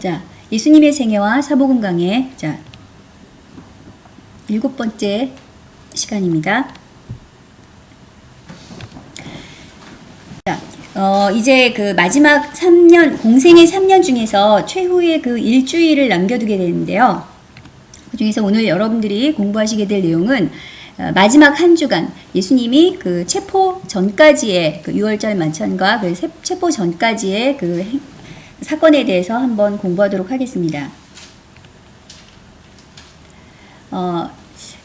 자, 예수님의 생애와 사복음 강의. 자, 일곱 번째 시간입니다. 자, 어, 이제 그 마지막 3년, 공생의 3년 중에서 최후의 그 일주일을 남겨두게 되는데요. 그 중에서 오늘 여러분들이 공부하시게 될 내용은 어, 마지막 한 주간 예수님이 그 체포 전까지의 그 6월절 만찬과 그 세- 체포 전까지의 그 행- 사건에 대해서 한번 공부하도록 하겠습니다. 어,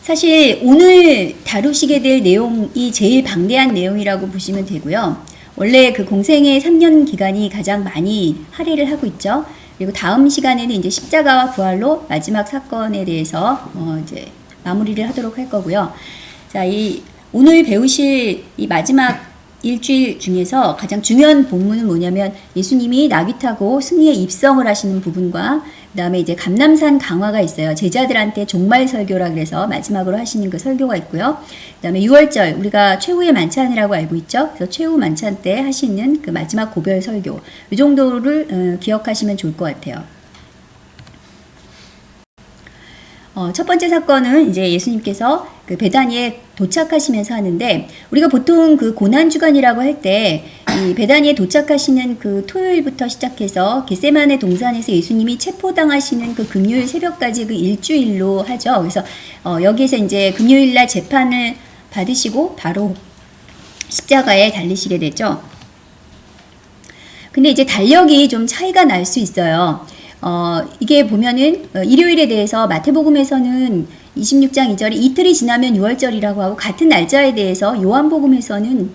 사실 오늘 다루시게 될 내용이 제일 방대한 내용이라고 보시면 되고요. 원래 그 공생의 3년 기간이 가장 많이 할애를 하고 있죠. 그리고 다음 시간에는 이제 십자가와 부활로 마지막 사건에 대해서 어 이제 마무리를 하도록 할 거고요. 자, 이 오늘 배우실 이 마지막 일주일 중에서 가장 중요한 본문은 뭐냐면 예수님이 나귀 타고 승리에 입성을 하시는 부분과 그 다음에 이제 감남산 강화가 있어요. 제자들한테 종말 설교라 그래서 마지막으로 하시는 그 설교가 있고요. 그 다음에 6월절 우리가 최후의 만찬이라고 알고 있죠. 그래서 최후 만찬 때 하시는 그 마지막 고별 설교 이 정도를 어, 기억하시면 좋을 것 같아요. 어, 첫 번째 사건은 이제 예수님께서 그 베다니에 도착하시면서 하는데 우리가 보통 그 고난 주간이라고 할 때 이 베다니에 도착하시는 그 토요일부터 시작해서 겟세만의 동산에서 예수님이 체포당하시는 그 금요일 새벽까지 그 일주일로 하죠. 그래서 어, 여기에서 이제 금요일 날 재판을 받으시고 바로 십자가에 달리시게 되죠. 근데 이제 달력이 좀 차이가 날 수 있어요. 어, 이게 보면은 어, 일요일에 대해서 마태복음에서는 26장 2절이 이틀이 지나면 6월절이라고 하고 같은 날짜에 대해서 요한복음에서는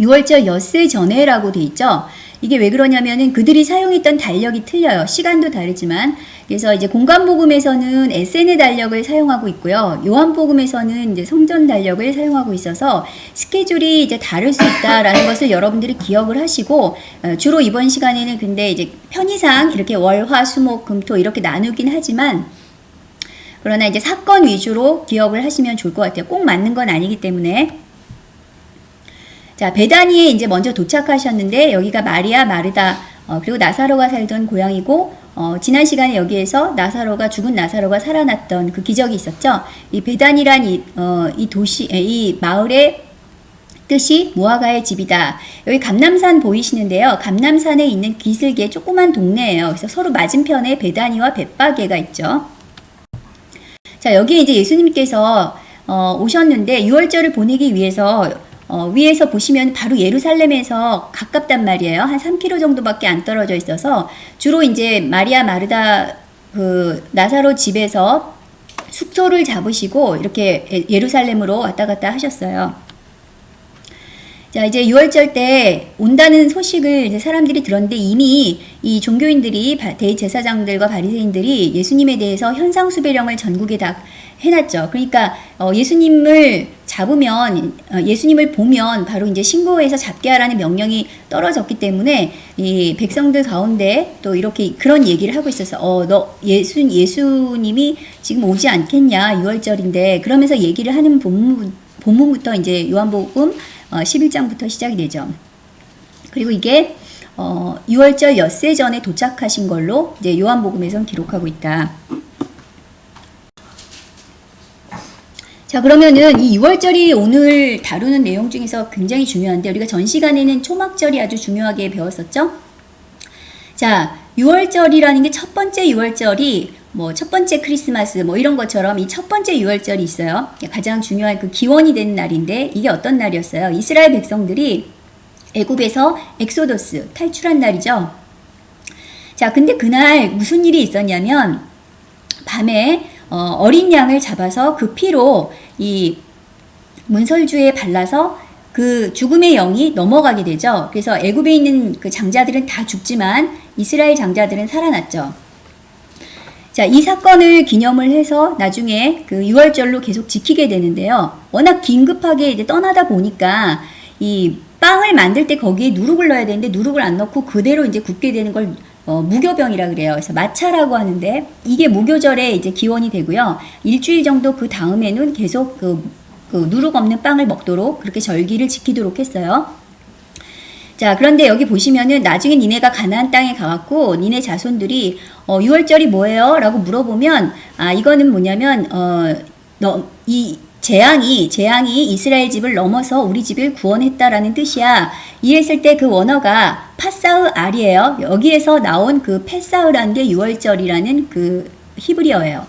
6월절 엿새 전에라고 돼 있죠. 이게 왜 그러냐면은 그들이 사용했던 달력이 틀려요. 시간도 다르지만. 그래서 이제 공간복음에서는 SN의 달력을 사용하고 있고요. 요한복음에서는 이제 성전 달력을 사용하고 있어서 스케줄이 이제 다를 수 있다라는 것을 여러분들이 기억을 하시고 어, 주로 이번 시간에는 근데 이제 편의상 이렇게 월, 화, 수, 목, 금, 토 이렇게 나누긴 하지만 그러나 이제 사건 위주로 기억을 하시면 좋을 것 같아요. 꼭 맞는 건 아니기 때문에. 자, 베다니에 이제 먼저 도착하셨는데 여기가 마리아, 마르다, 어, 그리고 나사로가 살던 고향이고 어, 지난 시간에 여기에서 나사로가 죽은 나사로가 살아났던 그 기적이 있었죠. 이 베단이란 이, 어, 이 도시, 에, 이 마을의 뜻이 모아가의 집이다. 여기 감남산 보이시는데요. 감남산에 있는 기슭의 조그만 동네예요. 그래서 서로 맞은편에 베다니와 벳바게가 있죠. 자, 여기 이제 예수님께서 어, 오셨는데 6월절을 보내기 위해서 어, 위에서 보시면 바로 예루살렘에서 가깝단 말이에요. 한 3km 정도밖에 안 떨어져 있어서 주로 이제 마리아 마르다 그 나사로 집에서 숙소를 잡으시고 이렇게 예- 예루살렘으로 왔다 갔다 하셨어요. 자, 이제 6월절 때 온다는 소식을 이제 사람들이 들었는데 이미 이 종교인들이 바- 대제사장들과 바리새인들이 예수님에 대해서 현상 수배령을 전국에 다 해놨죠. 그러니까 어, 예수님을 잡으면 어, 예수님을 보면 바로 이제 신고해서 잡게 하라는 명령이 떨어졌기 때문에 이 백성들 가운데 또 이렇게 그런 얘기를 하고 있었어. 어, 너 예수 예수님이 지금 오지 않겠냐 6월절인데 그러면서 얘기를 하는 본문 본문부터 이제 요한복음 어, 11장부터 시작이 되죠. 그리고 이게 어, 6월절 엿새 전에 도착하신 걸로 이제 요한복음에선 기록하고 있다. 자 그러면은 이 유월절이 오늘 다루는 내용 중에서 굉장히 중요한데 우리가 전 시간에는 초막절이 아주 중요하게 배웠었죠. 자 유월절이라는 게 첫 번째 유월절이 뭐 첫 번째 크리스마스 뭐 이런 것처럼 이 첫 번째 유월절이 있어요. 가장 중요한 그 기원이 되는 날인데 이게 어떤 날이었어요? 이스라엘 백성들이 애굽에서 엑소더스 탈출한 날이죠. 자 근데 그날 무슨 일이 있었냐면 밤에 어, 어린 양을 잡아서 그 피로 이 문설주에 발라서 그 죽음의 영이 넘어가게 되죠. 그래서 애굽에 있는 그 장자들은 다 죽지만 이스라엘 장자들은 살아났죠. 자, 이 사건을 기념을 해서 나중에 그 6월절로 계속 지키게 되는데요. 워낙 긴급하게 이제 떠나다 보니까 이 빵을 만들 때 거기에 누룩을 넣어야 되는데 누룩을 안 넣고 그대로 이제 굽게 되는 걸 어, 무교병이라 그래요. 그래서 마차라고 하는데 이게 무교절에 이제 기원이 되고요. 일주일 정도 그 다음에는 계속 그, 그 누룩 없는 빵을 먹도록 그렇게 절기를 지키도록 했어요. 자, 그런데 여기 보시면은 나중에 니네가 가나안 땅에 가갖고 니네 자손들이 어, 6월절이 뭐예요? 라고 물어보면 아, 이거는 뭐냐면 어, 너, 이 재앙이 재앙이 이스라엘 집을 넘어서 우리 집을 구원했다라는 뜻이야. 이랬을 때 그 원어가 파사흐 알이에요. 여기에서 나온 그 페사흐라는 게 6월절이라는 그 히브리어예요.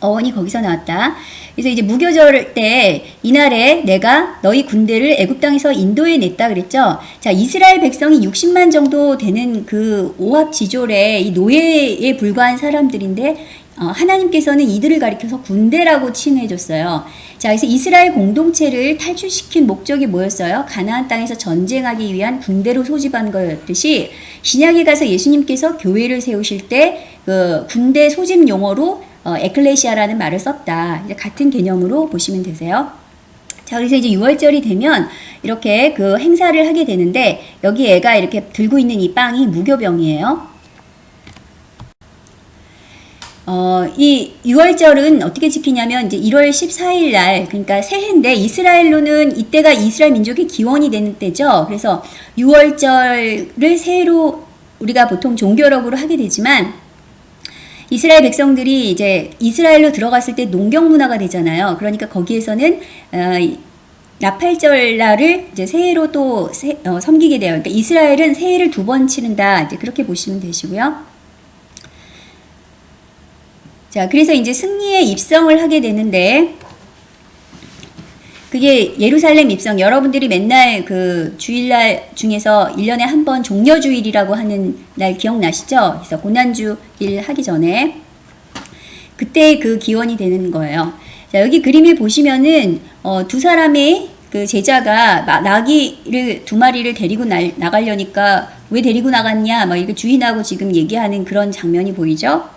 어원이 거기서 나왔다. 그래서 이제 무교절 때 이날에 내가 너희 군대를 애굽 땅에서 인도해 냈다 그랬죠. 자, 이스라엘 백성이 60만 정도 되는 그 오합 지졸의 이 노예에 불과한 사람들인데 어, 하나님께서는 이들을 가리켜서 군대라고 칭해 줬어요. 자, 그래서 이스라엘 공동체를 탈출시킨 목적이 뭐였어요? 가나안 땅에서 전쟁하기 위한 군대로 소집한 거였듯이 신약에 가서 예수님께서 교회를 세우실 때 그 군대 소집 용어로 어, 에클레시아라는 말을 썼다. 이제 같은 개념으로 보시면 되세요. 자, 그래서 이제 6월절이 되면 이렇게 그 행사를 하게 되는데 여기 애가 이렇게 들고 있는 이 빵이 무교병이에요. 어, 이 6월절은 어떻게 지키냐면 이제 1월 14일 날 그러니까 새해인데 이스라엘로는 이때가 이스라엘 민족의 기원이 되는 때죠. 그래서 6월절을 새해로 우리가 보통 종교력으로 하게 되지만 이스라엘 백성들이 이제 이스라엘로 들어갔을 때 농경 문화가 되잖아요. 그러니까 거기에서는 어, 나팔절 날을 이제 새해로 또 세, 어, 섬기게 돼요. 그러니까 이스라엘은 새해를 두 번 치른다. 이제 그렇게 보시면 되시고요. 자, 그래서 이제 승리에 입성을 하게 되는데, 그게 예루살렘 입성. 여러분들이 맨날 그 주일날 중에서 1년에 한 번 종려주일이라고 하는 날 기억나시죠? 그래서 고난주일 하기 전에. 그때 그 기원이 되는 거예요. 자, 여기 그림을 보시면은, 어, 두 사람의 그 제자가 나귀를 두 마리를 데리고 나, 나가려니까 왜 데리고 나갔냐, 막 이거 주인하고 지금 얘기하는 그런 장면이 보이죠?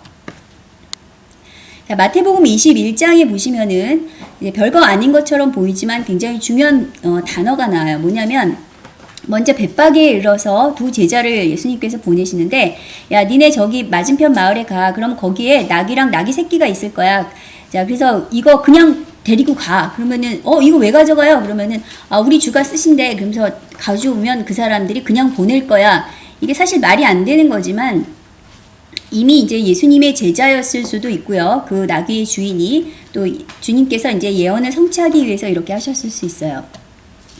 자, 마태복음 21장에 보시면은 별거 아닌 것처럼 보이지만 굉장히 중요한 어, 단어가 나와요. 뭐냐면 먼저 벳박에 이르러서 두 제자를 예수님께서 보내시는데 야 니네 저기 맞은편 마을에 가. 그럼 거기에 낙이랑 낙이 새끼가 있을 거야. 자 그래서 이거 그냥 데리고 가. 그러면은 어 이거 왜 가져가요? 그러면은 아 우리 주가 쓰신대. 그러면서 가져오면 그 사람들이 그냥 보낼 거야. 이게 사실 말이 안 되는 거지만 이미 이제 예수님의 제자였을 수도 있고요. 그 나귀의 주인이 또 주님께서 이제 예언을 성취하기 위해서 이렇게 하셨을 수 있어요.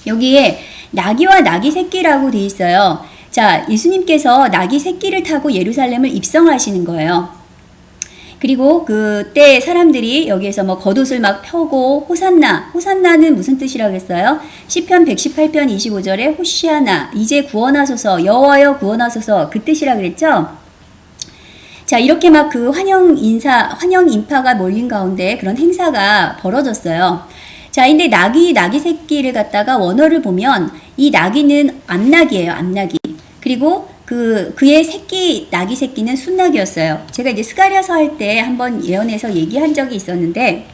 여기에 나귀와 나귀 새끼라고 돼 있어요. 자, 예수님께서 나귀 새끼를 타고 예루살렘을 입성하시는 거예요. 그리고 그때 사람들이 여기에서 뭐 겉옷을 막 펴고 호산나, 호산나는 무슨 뜻이라고 했어요? 시편 118편 25절에 호시아나, 이제 구원하소서, 여호와여 구원하소서 그 뜻이라 그랬죠? 자, 이렇게 막 그 환영 인사, 환영 인파가 몰린 가운데 그런 행사가 벌어졌어요. 자, 근데 나귀, 나귀 새끼를 갖다가 원어를 보면 이 나귀는 암나귀예요, 암나귀. 그리고 그, 그의 새끼, 나귀 새끼는 수나귀였어요. 제가 이제 스가랴서 할 때 한번 예언에서 얘기한 적이 있었는데,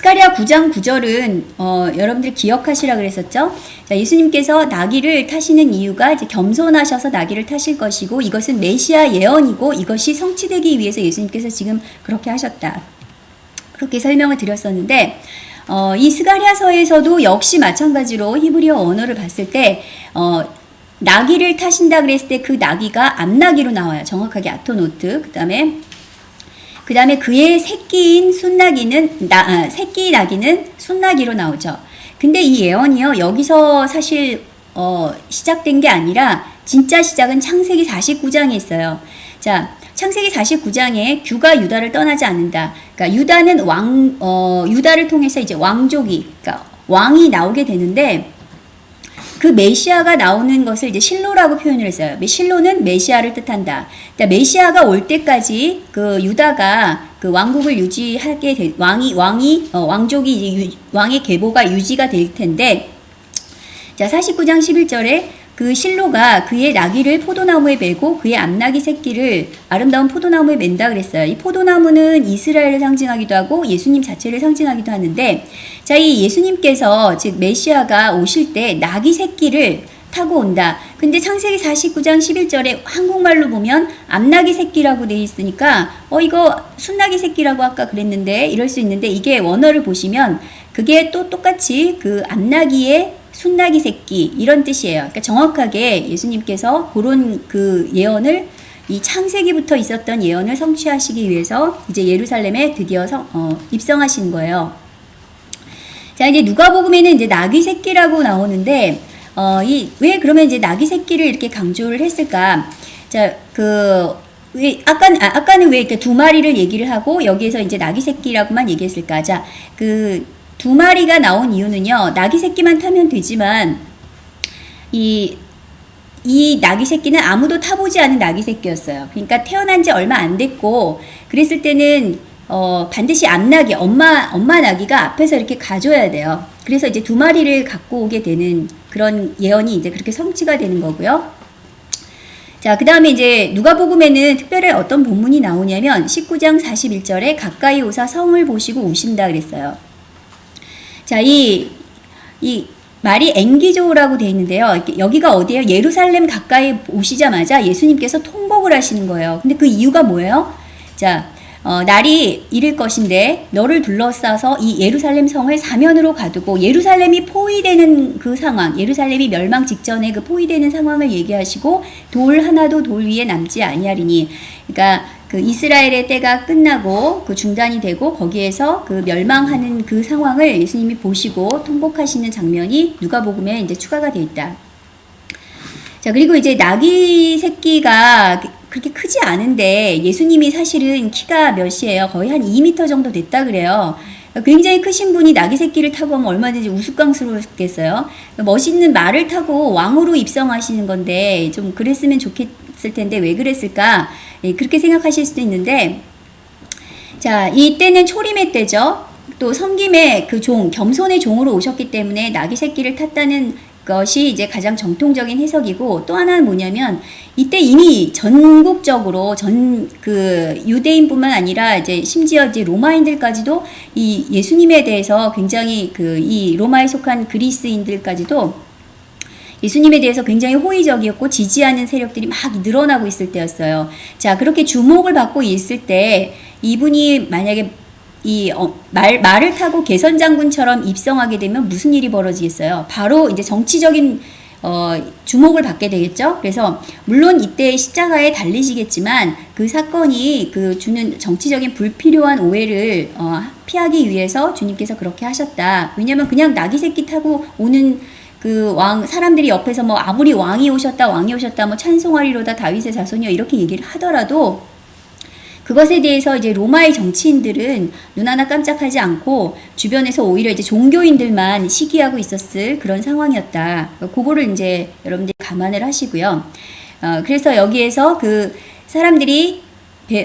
스가랴 9장 9절은 어, 여러분들 기억하시라 그랬었죠? 자, 예수님께서 나귀를 타시는 이유가 이제 겸손하셔서 나귀를 타실 것이고 이것은 메시아 예언이고 이것이 성취되기 위해서 예수님께서 지금 그렇게 하셨다. 그렇게 설명을 드렸었는데 어, 이 스가랴서에서도 역시 마찬가지로 히브리어 원어를 봤을 때 어, 나귀를 타신다 그랬을 때 그 나귀가 암나귀로 나와요. 정확하게 אתונות. 그 다음에 그 다음에 그의 새끼인 수나귀는 나, 아, 새끼 나귀는 수나귀로 나오죠. 근데 이 예언이요 여기서 사실 어, 시작된 게 아니라 진짜 시작은 창세기 49장에 있어요. 자, 창세기 49장에 규가 유다를 떠나지 않는다. 그러니까 유다는 왕, 어, 유다를 통해서 이제 왕족이, 그러니까 왕이 나오게 되는데 그 메시아가 나오는 것을 이제 실로라고 표현을 했어요. 실로는 메시아를 뜻한다. 그러니까 메시아가 올 때까지 그 유다가 그 왕국을 유지하게 될 왕이 왕이 어, 왕족이 유, 왕의 계보가 유지가 될 텐데 자 49장 11절에 그 실로가 그의 나귀를 포도나무에 메고 그의 암나귀 새끼를 아름다운 포도나무에 맨다 그랬어요. 이 포도나무는 이스라엘을 상징하기도 하고 예수님 자체를 상징하기도 하는데 자, 이 예수님께서 즉 메시아가 오실 때 나귀 새끼를 타고 온다. 근데 창세기 49장 11절에 한국말로 보면 암나귀 새끼라고 돼 있으니까 어 이거 순나귀 새끼라고 아까 그랬는데 이럴 수 있는데 이게 원어를 보시면 그게 또 똑같이 그 암나귀의 순나기 새끼 이런 뜻이에요. 그러니까 정확하게 예수님께서 그런 그 예언을 이 창세기부터 있었던 예언을 성취하시기 위해서 이제 예루살렘에 드디어 성, 어, 입성하신 거예요. 자, 이제 누가복음에는 이제 나귀 새끼라고 나오는데 어, 이 왜 그러면 이제 나귀 새끼를 이렇게 강조를 했을까? 자, 그 왜, 아까, 아, 아까는 왜 이렇게 두 마리를 얘기를 하고 여기에서 이제 나귀 새끼라고만 얘기했을까? 자, 그 두 마리가 나온 이유는요, 나귀 새끼만 타면 되지만, 이, 이 나귀 새끼는 아무도 타보지 않은 나귀 새끼였어요. 그러니까 태어난 지 얼마 안 됐고, 그랬을 때는, 어, 반드시 앞나귀, 엄마, 엄마 나귀가 앞에서 이렇게 가줘야 돼요. 그래서 이제 두 마리를 갖고 오게 되는 그런 예언이 이제 그렇게 성취가 되는 거고요. 자, 그 다음에 이제 누가복음에는 특별히 어떤 본문이 나오냐면 19장 41절에 가까이 오사 성을 보시고 우신다 그랬어요. 자, 이, 이 말이 앵기조라고 되어 있는데요. 여기가 어디예요? 예루살렘 가까이 오시자마자 예수님께서 통곡을 하시는 거예요. 근데 그 이유가 뭐예요? 자, 어, 날이 이를 것인데 너를 둘러싸서 이 예루살렘 성을 사면으로 가두고 예루살렘이 포위되는 그 상황, 예루살렘이 멸망 직전에 그 포위되는 상황을 얘기하시고 돌 하나도 돌 위에 남지 아니하리니, 그러니까 그 이스라엘의 때가 끝나고 그 중단이 되고 거기에서 그 멸망하는 그 상황을 예수님이 보시고 통곡하시는 장면이 누가복음에 이제 추가가 돼 있다. 자, 그리고 이제 나귀 새끼가 그렇게 크지 않은데 예수님이 사실은 키가 몇이에요? 거의 한 2m 정도 됐다 그래요. 굉장히 크신 분이 나귀 새끼를 타고 하면 얼마든지 우스꽝스럽겠어요. 멋있는 말을 타고 왕으로 입성하시는 건데 좀 그랬으면 좋겠 을 텐데 왜 그랬을까? 예, 그렇게 생각하실 수도 있는데 자 이때는 초림의 때죠. 또 섬김의 그 종, 겸손의 종으로 오셨기 때문에 나귀 새끼를 탔다는 것이 이제 가장 정통적인 해석이고 또 하나는 뭐냐면 이때 이미 전국적으로 전 그 유대인뿐만 아니라 이제 심지어 이제 로마인들까지도 이 예수님에 대해서 굉장히 그 이 로마에 속한 그리스인들까지도 예수님에 대해서 굉장히 호의적이었고 지지하는 세력들이 막 늘어나고 있을 때였어요. 자, 그렇게 주목을 받고 있을 때 이분이 만약에 이 어, 말, 말을 타고 개선 장군처럼 입성하게 되면 무슨 일이 벌어지겠어요? 바로 이제 정치적인 어, 주목을 받게 되겠죠. 그래서 물론 이때 십자가에 달리시겠지만 그 사건이 그 주는 정치적인 불필요한 오해를 어, 피하기 위해서 주님께서 그렇게 하셨다. 왜냐하면 그냥 나귀 새끼 타고 오는 그 왕 사람들이 옆에서 뭐 아무리 왕이 오셨다 왕이 오셨다 뭐 찬송하리로다 다윗의 자손이요 이렇게 얘기를 하더라도 그것에 대해서 이제 로마의 정치인들은 눈 하나 깜짝하지 않고 주변에서 오히려 이제 종교인들만 시기하고 있었을 그런 상황이었다. 그거를 이제 여러분들이 감안을 하시고요. 어, 그래서 여기에서 그 사람들이 배,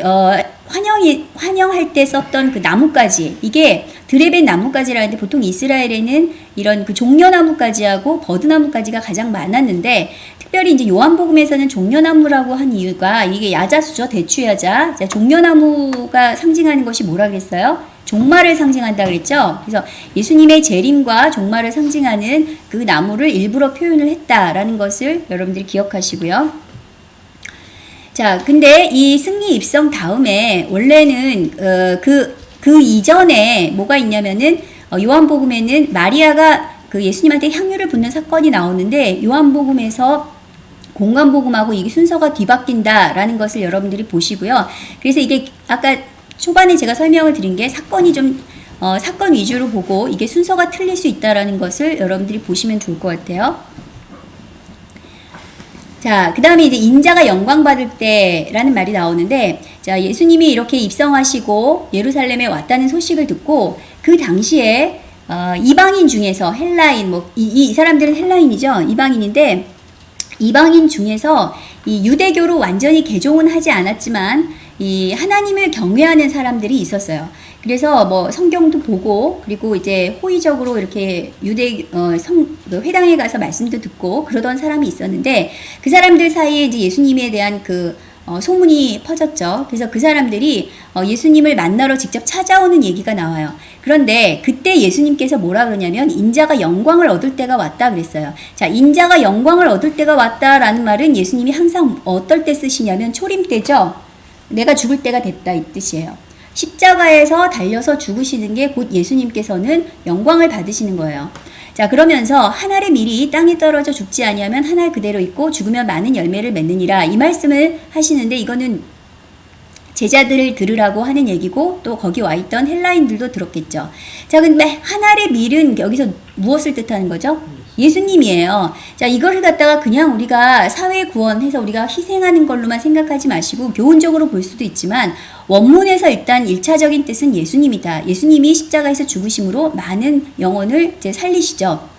어, 환영이, 환영할 때 썼던 그 나뭇가지, 이게 드레벤 나뭇가지라는데 보통 이스라엘에는 이런 그 종려나뭇가지하고 버드나뭇가지가 가장 많았는데 특별히 이제 요한복음에서는 종려나무라고 한 이유가 이게 야자수죠. 대추야자. 종려나무가 상징하는 것이 뭐라 그랬어요? 종말을 상징한다 그랬죠. 그래서 예수님의 재림과 종말을 상징하는 그 나무를 일부러 표현을 했다라는 것을 여러분들이 기억하시고요. 자, 근데 이 승리 입성 다음에 원래는 어, 그, 그 이전에 뭐가 있냐면은 어, 요한복음에는 마리아가 그 예수님한테 향유를 붓는 사건이 나오는데 요한복음에서 공간복음하고 이게 순서가 뒤바뀐다라는 것을 여러분들이 보시고요. 그래서 이게 아까 초반에 제가 설명을 드린 게 사건이 좀 어, 사건 위주로 보고 이게 순서가 틀릴 수 있다라는 것을 여러분들이 보시면 좋을 것 같아요. 자, 그 다음에 이제 인자가 영광 받을 때라는 말이 나오는데, 자, 예수님이 이렇게 입성하시고 예루살렘에 왔다는 소식을 듣고 그 당시에 어, 이방인 중에서 헬라인, 뭐, 이, 이 사람들은 헬라인이죠. 이방인인데, 이방인 중에서 이 유대교로 완전히 개종은 하지 않았지만 이 하나님을 경외하는 사람들이 있었어요. 그래서 뭐 성경도 보고 그리고 이제 호의적으로 이렇게 유대 어, 성그 회당에 가서 말씀도 듣고 그러던 사람이 있었는데 그 사람들 사이에 이제 예수님에 대한 그 어, 소문이 퍼졌죠. 그래서 그 사람들이 어, 예수님을 만나러 직접 찾아오는 얘기가 나와요. 그런데 그때 예수님께서 뭐라 그러냐면 인자가 영광을 얻을 때가 왔다 그랬어요. 자, 인자가 영광을 얻을 때가 왔다라는 말은 예수님이 항상 어떨 때 쓰시냐면 초림 때죠. 내가 죽을 때가 됐다 이 뜻이에요. 십자가에서 달려서 죽으시는 게 곧 예수님께서는 영광을 받으시는 거예요. 자, 그러면서 한 알의 밀이 땅에 떨어져 죽지 아니하면 한 알 그대로 있고 죽으면 많은 열매를 맺느니라. 이 말씀을 하시는데 이거는 제자들을 들으라고 하는 얘기고 또 거기 와 있던 헬라인들도 들었겠죠. 자, 근데 한 알의 밀은 여기서 무엇을 뜻하는 거죠? 예수님이에요. 자, 이거를 갖다가 그냥 우리가 사회 구원해서 우리가 희생하는 걸로만 생각하지 마시고 교훈적으로 볼 수도 있지만 원문에서 일단 일차적인 뜻은 예수님이다. 예수님이 십자가에서 죽으심으로 많은 영혼을 이제 살리시죠.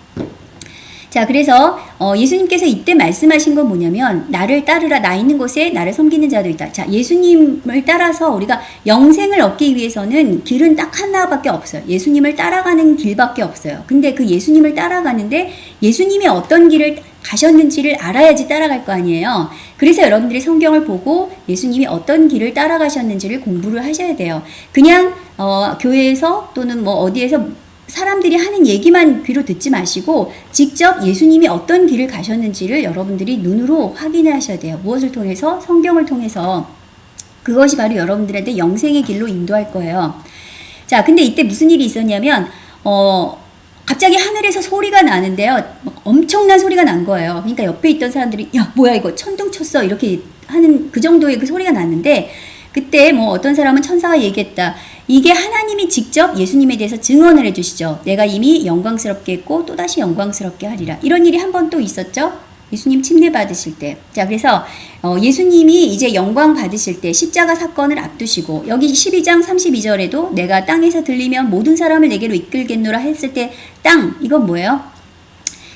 자, 그래서 어, 예수님께서 이때 말씀하신 건 뭐냐면 나를 따르라 나 있는 곳에 나를 섬기는 자도 있다. 자, 예수님을 따라서 우리가 영생을 얻기 위해서는 길은 딱 하나밖에 없어요. 예수님을 따라가는 길밖에 없어요. 근데 그 예수님을 따라가는데 예수님이 어떤 길을 가셨는지를 알아야지 따라갈 거 아니에요. 그래서 여러분들이 성경을 보고 예수님이 어떤 길을 따라가셨는지를 공부를 하셔야 돼요. 그냥 어, 교회에서 또는 뭐 어디에서 사람들이 하는 얘기만 귀로 듣지 마시고 직접 예수님이 어떤 길을 가셨는지를 여러분들이 눈으로 확인을 하셔야 돼요. 무엇을 통해서? 성경을 통해서. 그것이 바로 여러분들한테 영생의 길로 인도할 거예요. 자, 근데 이때 무슨 일이 있었냐면, 어, 갑자기 하늘에서 소리가 나는데요. 막 엄청난 소리가 난 거예요. 그러니까 옆에 있던 사람들이, 야, 뭐야, 이거 천둥 쳤어. 이렇게 하는 그 정도의 그 소리가 났는데, 그때 뭐 어떤 사람은 천사가 얘기했다. 이게 하나님이 직접 예수님에 대해서 증언을 해주시죠. 내가 이미 영광스럽게 했고 또다시 영광스럽게 하리라. 이런 일이 한 번 또 있었죠. 예수님 침례 받으실 때. 자, 그래서 어, 예수님이 이제 영광 받으실 때 십자가 사건을 앞두시고 여기 12장 32절에도 내가 땅에서 들리면 모든 사람을 내게로 이끌겠노라 했을 때 땅 이건 뭐예요?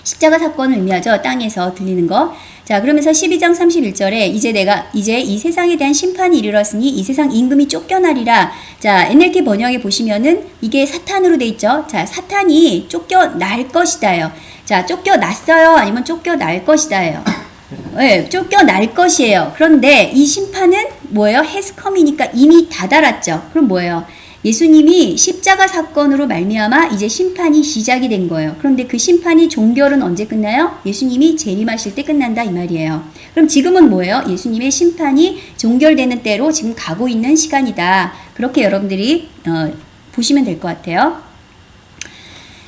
십자가 사건을 의미하죠. 땅에서 들리는 거. 자, 그러면서 12장 31절에 이제 내가 이제 이 세상에 대한 심판이 이르렀으니 이 세상 임금이 쫓겨나리라. 자, NLT 번역에 보시면은 이게 사탄으로 돼 있죠. 자, 사탄이 쫓겨날 것이다요. 자, 쫓겨났어요. 아니면 쫓겨날 것이다예요. 네, 쫓겨날 것이에요. 그런데 이 심판은 뭐예요? 헤스컴이니까 이미 다다랐죠. 그럼 뭐예요? 예수님이 십자가 사건으로 말미암아 이제 심판이 시작이 된 거예요. 그런데 그 심판이 종결은 언제 끝나요? 예수님이 재림하실 때 끝난다 이 말이에요. 그럼 지금은 뭐예요? 예수님의 심판이 종결되는 때로 지금 가고 있는 시간이다. 그렇게 여러분들이 어, 보시면 될 것 같아요.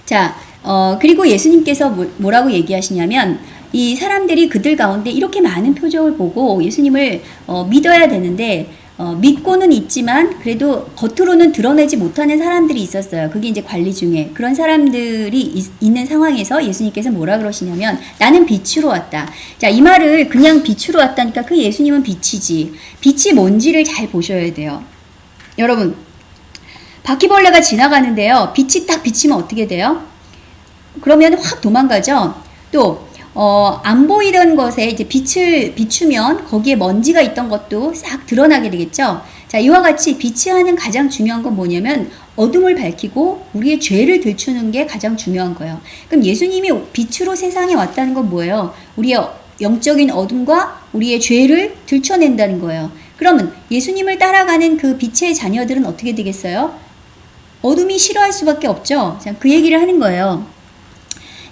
자, 어, 그리고 예수님께서 뭐, 뭐라고 얘기하시냐면 이 사람들이 그들 가운데 이렇게 많은 표적을 보고 예수님을 어, 믿어야 되는데 어, 믿고는 있지만 그래도 겉으로는 드러내지 못하는 사람들이 있었어요. 그게 이제 관리 중에 그런 사람들이 있, 있는 상황에서 예수님께서 뭐라 그러시냐면 나는 빛으로 왔다. 자, 이 말을 그냥 빛으로 왔다니까 그 예수님은 빛이지. 빛이 뭔지를 잘 보셔야 돼요. 여러분, 바퀴벌레가 지나가는데요. 빛이 딱 비치면 어떻게 돼요? 그러면 확 도망가죠. 또 어, 안 보이던 것에 이제 빛을 비추면 거기에 먼지가 있던 것도 싹 드러나게 되겠죠. 자, 이와 같이 빛이 하는 가장 중요한 건 뭐냐면 어둠을 밝히고 우리의 죄를 들추는 게 가장 중요한 거예요. 그럼 예수님이 빛으로 세상에 왔다는 건 뭐예요? 우리의 영적인 어둠과 우리의 죄를 들춰낸다는 거예요. 그러면 예수님을 따라가는 그 빛의 자녀들은 어떻게 되겠어요? 어둠이 싫어할 수밖에 없죠. 자, 그 얘기를 하는 거예요.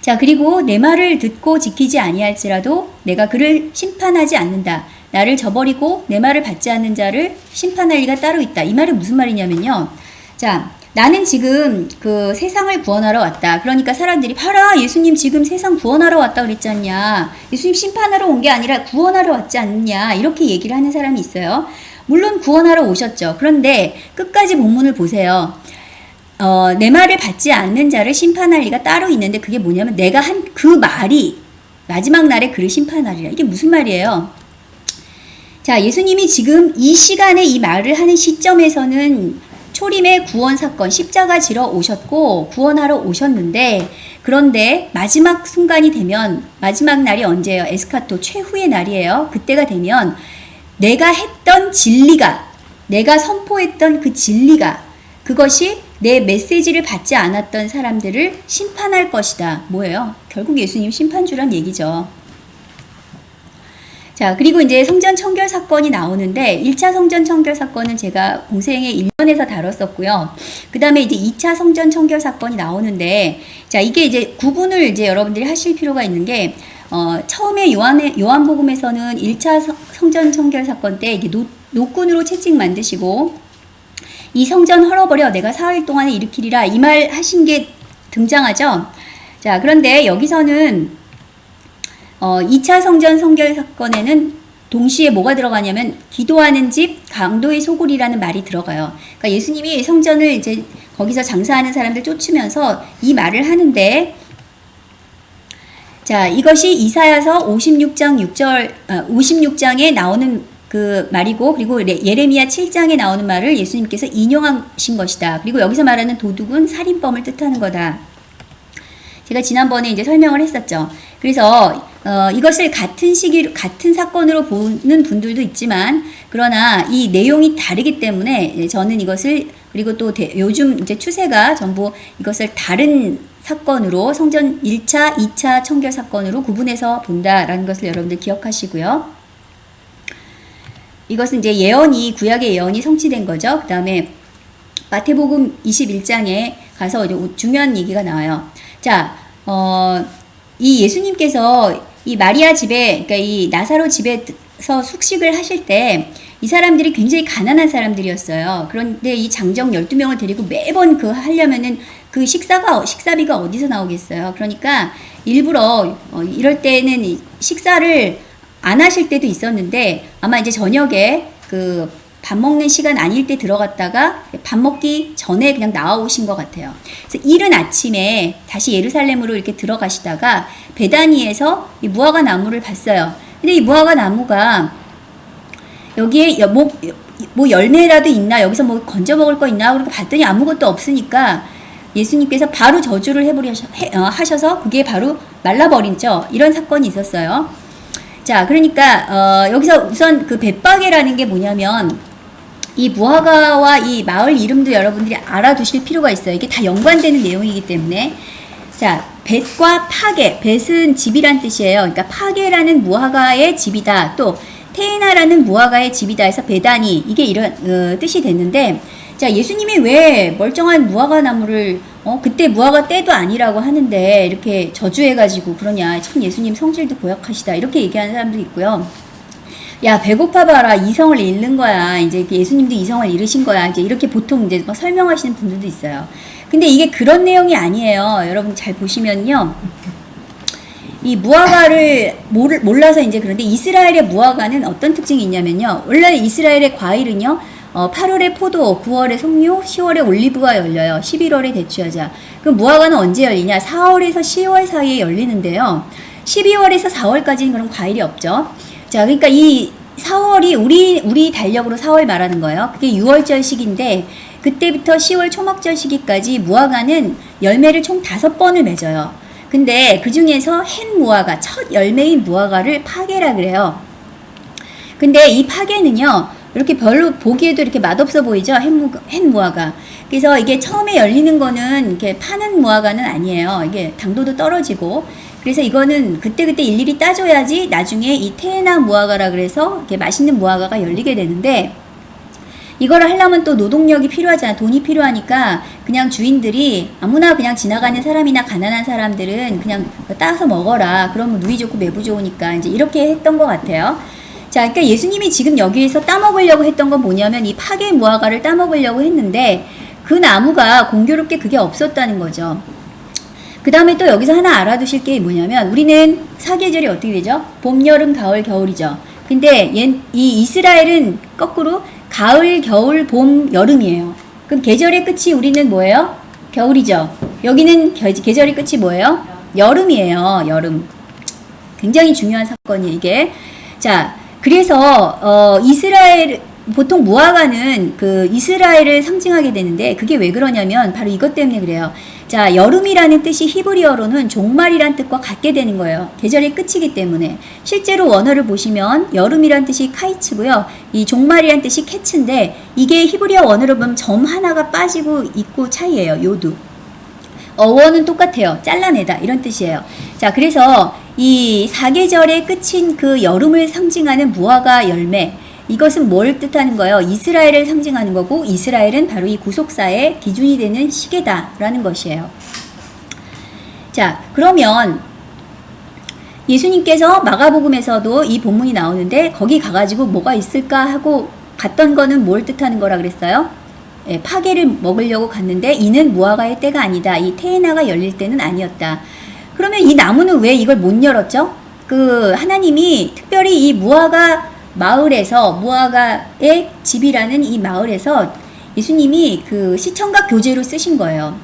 자, 그리고 내 말을 듣고 지키지 아니할지라도 내가 그를 심판하지 않는다. 나를 저버리고 내 말을 받지 않는 자를 심판할 리가 따로 있다. 이 말은 무슨 말이냐면요. 자, 나는 지금 그 세상을 구원하러 왔다. 그러니까 사람들이 봐라 예수님 지금 세상 구원하러 왔다 그랬지 않냐. 예수님 심판하러 온 게 아니라 구원하러 왔지 않느냐. 이렇게 얘기를 하는 사람이 있어요. 물론 구원하러 오셨죠. 그런데 끝까지 본문을 보세요. 어, 내 말을 받지 않는 자를 심판할 리가 따로 있는데 그게 뭐냐면 내가 한 그 말이 마지막 날에 그를 심판하리라. 이게 무슨 말이에요? 자, 예수님이 지금 이 시간에 이 말을 하는 시점에서는 초림의 구원 사건, 십자가 지러 오셨고 구원하러 오셨는데 그런데 마지막 순간이 되면 마지막 날이 언제예요? 에스카토 최후의 날이에요. 그때가 되면 내가 했던 진리가 내가 선포했던 그 진리가 그것이 내 메시지를 받지 않았던 사람들을 심판할 것이다. 뭐예요? 결국 예수님 심판주란 얘기죠. 자, 그리고 이제 성전 청결 사건이 나오는데 1차 성전 청결 사건은 제가 공생의 1년에서 다뤘었고요. 그 다음에 이제 2차 성전 청결 사건이 나오는데 자, 이게 이제 구분을 이제 여러분들이 하실 필요가 있는 게 어, 처음에 요한의, 요한복음에서는 1차 성전 청결 사건 때 이게 노, 노끈으로 채찍 만드시고 이 성전 헐어버려 내가 사흘 동안에 일으키리라 이 말 하신 게 등장하죠. 자, 그런데 여기서는 어, 2차 성전 성결 사건에는 동시에 뭐가 들어가냐면 기도하는 집 강도의 소굴이라는 말이 들어가요. 그러니까 예수님이 성전을 이제 거기서 장사하는 사람들 쫓으면서 이 말을 하는데 자, 이것이 이사야서 56장 6절 아, 56장에 나오는 그 말이고 그리고 레- 예레미야 7장에 나오는 말을 예수님께서 인용하신 것이다. 그리고 여기서 말하는 도둑은 살인범을 뜻하는 거다. 제가 지난번에 이제 설명을 했었죠. 그래서 어, 이것을 같은 시기 같은 사건으로 보는 분들도 있지만 그러나 이 내용이 다르기 때문에 예, 저는 이것을 그리고 또 대- 요즘 이제 추세가 전부 이것을 다른 사건으로 성전 1차, 2차 청결 사건으로 구분해서 본다라는 것을 여러분들 기억하시고요. 이것은 이제 예언이 구약의 예언이 성취된 거죠. 그 다음에 마태복음 21장에 가서 이제 중요한 얘기가 나와요. 자, 어, 이 예수님께서 이 마리아 집에, 그러니까 이 나사로 집에서 숙식을 하실 때 이 사람들이 굉장히 가난한 사람들이었어요. 그런데 이 장정 12명을 데리고 매번 그 하려면은 그 식사가, 식사비가 어디서 나오겠어요. 그러니까 일부러 어, 이럴 때는 이 식사를 안 하실 때도 있었는데 아마 이제 저녁에 그 밥 먹는 시간 아닐 때 들어갔다가 밥 먹기 전에 그냥 나오신 것 같아요. 그래서 이른 아침에 다시 예루살렘으로 이렇게 들어가시다가 베다니에서 이 무화과 나무를 봤어요. 근데 이 무화과 나무가 여기에 여- 뭐, 뭐 열매라도 있나 여기서 뭐 건져 먹을 거 있나 그러고 봤더니 아무것도 없으니까 예수님께서 바로 저주를 해버려 하셔서 그게 바로 말라버리죠. 이런 사건이 있었어요. 자, 그러니까 어, 여기서 우선 그 벳바게라는 게 뭐냐면 이 무화과와 이 마을 이름도 여러분들이 알아두실 필요가 있어요. 이게 다 연관되는 내용이기 때문에 자, 벳과 파게, 벳은 집이란 뜻이에요. 그러니까 파게라는 무화과의 집이다. 또 테이나라는 무화과의 집이다 해서 베다니 이게 이런 어, 뜻이 됐는데 자 예수님이 왜 멀쩡한 무화과 나무를 어 그때 무화과 때도 아니라고 하는데 이렇게 저주해가지고 그러냐 참 예수님 성질도 고약하시다 이렇게 얘기하는 사람도 있고요. 야 배고파 봐라 이성을 잃는 거야 이제 예수님도 이성을 잃으신 거야 이제 이렇게 보통 이제 막 설명하시는 분들도 있어요. 근데 이게 그런 내용이 아니에요. 여러분 잘 보시면요. 이 무화과를 몰라서 이제 그런데 이스라엘의 무화과는 어떤 특징이 있냐면요. 원래 이스라엘의 과일은요. 어, 8월에 포도, 9월에 석류, 10월에 올리브가 열려요. 11월에 대추여자. 그럼 무화과는 언제 열리냐? 4월에서 10월 사이에 열리는데요. 12월에서 4월까지는 그런 과일이 없죠. 자, 그러니까 이 4월이 우리 우리 달력으로 4월 말하는 거예요. 그게 6월절 시기인데 그때부터 10월 초막절 시기까지 무화과는 열매를 총 다섯 번을 맺어요. 근데 그 중에서 햇 무화과, 첫 열매인 무화과를 파게라 그래요. 근데 이 파게는요, 이렇게 별로 보기에도 이렇게 맛없어 보이죠? 햇무, 햇무화과. 그래서 이게 처음에 열리는 거는 이렇게 파는 무화과는 아니에요. 이게 당도도 떨어지고. 그래서 이거는 그때그때 일일이 따줘야지 나중에 이 테나 무화과라 그래서 이렇게 맛있는 무화과가 열리게 되는데 이거를 하려면 또 노동력이 필요하잖아. 돈이 필요하니까 그냥 주인들이 아무나 그냥 지나가는 사람이나 가난한 사람들은 그냥 따서 먹어라. 그러면 누이 좋고 매부 좋으니까 이제 이렇게 했던 것 같아요. 자, 그러니까 예수님이 지금 여기에서 따먹으려고 했던 건 뭐냐면 이 파괴 무화과를 따먹으려고 했는데 그 나무가 공교롭게 그게 없었다는 거죠. 그 다음에 또 여기서 하나 알아두실 게 뭐냐면 우리는 사계절이 어떻게 되죠? 봄, 여름, 가을, 겨울이죠. 근데 이 이스라엘은 거꾸로 가을, 겨울, 봄, 여름이에요. 그럼 계절의 끝이 우리는 뭐예요? 겨울이죠. 여기는 계절의 끝이 뭐예요? 여름이에요. 여름. 굉장히 중요한 사건이에요, 이게. 자, 그래서 어, 이스라엘 보통 무화과는 그 이스라엘을 상징하게 되는데 그게 왜 그러냐면 바로 이것 때문에 그래요. 자, 여름이라는 뜻이 히브리어로는 종말이란 뜻과 같게 되는 거예요. 계절의 끝이기 때문에. 실제로 원어를 보시면 여름이란 뜻이 카이츠고요. 이 종말이란 뜻이 캐츠인데 이게 히브리어 원어로 보면 점 하나가 빠지고 있고 차이예요. 요두. 어원은 똑같아요. 잘라내다 이런 뜻이에요. 자, 그래서 이 사계절의 끝인 그 여름을 상징하는 무화과 열매 이것은 뭘 뜻하는 거예요? 이스라엘을 상징하는 거고 이스라엘은 바로 이 구속사의 기준이 되는 시계다라는 것이에요. 자, 그러면 예수님께서 마가복음에서도 이 본문이 나오는데 거기 가가지고 뭐가 있을까 하고 갔던 거는 뭘 뜻하는 거라 그랬어요? 예, 파괴를 먹으려고 갔는데 이는 무화과의 때가 아니다. 이 테에나가 열릴 때는 아니었다. 그러면 이 나무는 왜 이걸 못 열었죠? 그 하나님이 특별히 이 무화과 마을에서 무화과의 집이라는 이 마을에서 예수님이 그 시청각 교제로 쓰신 거예요.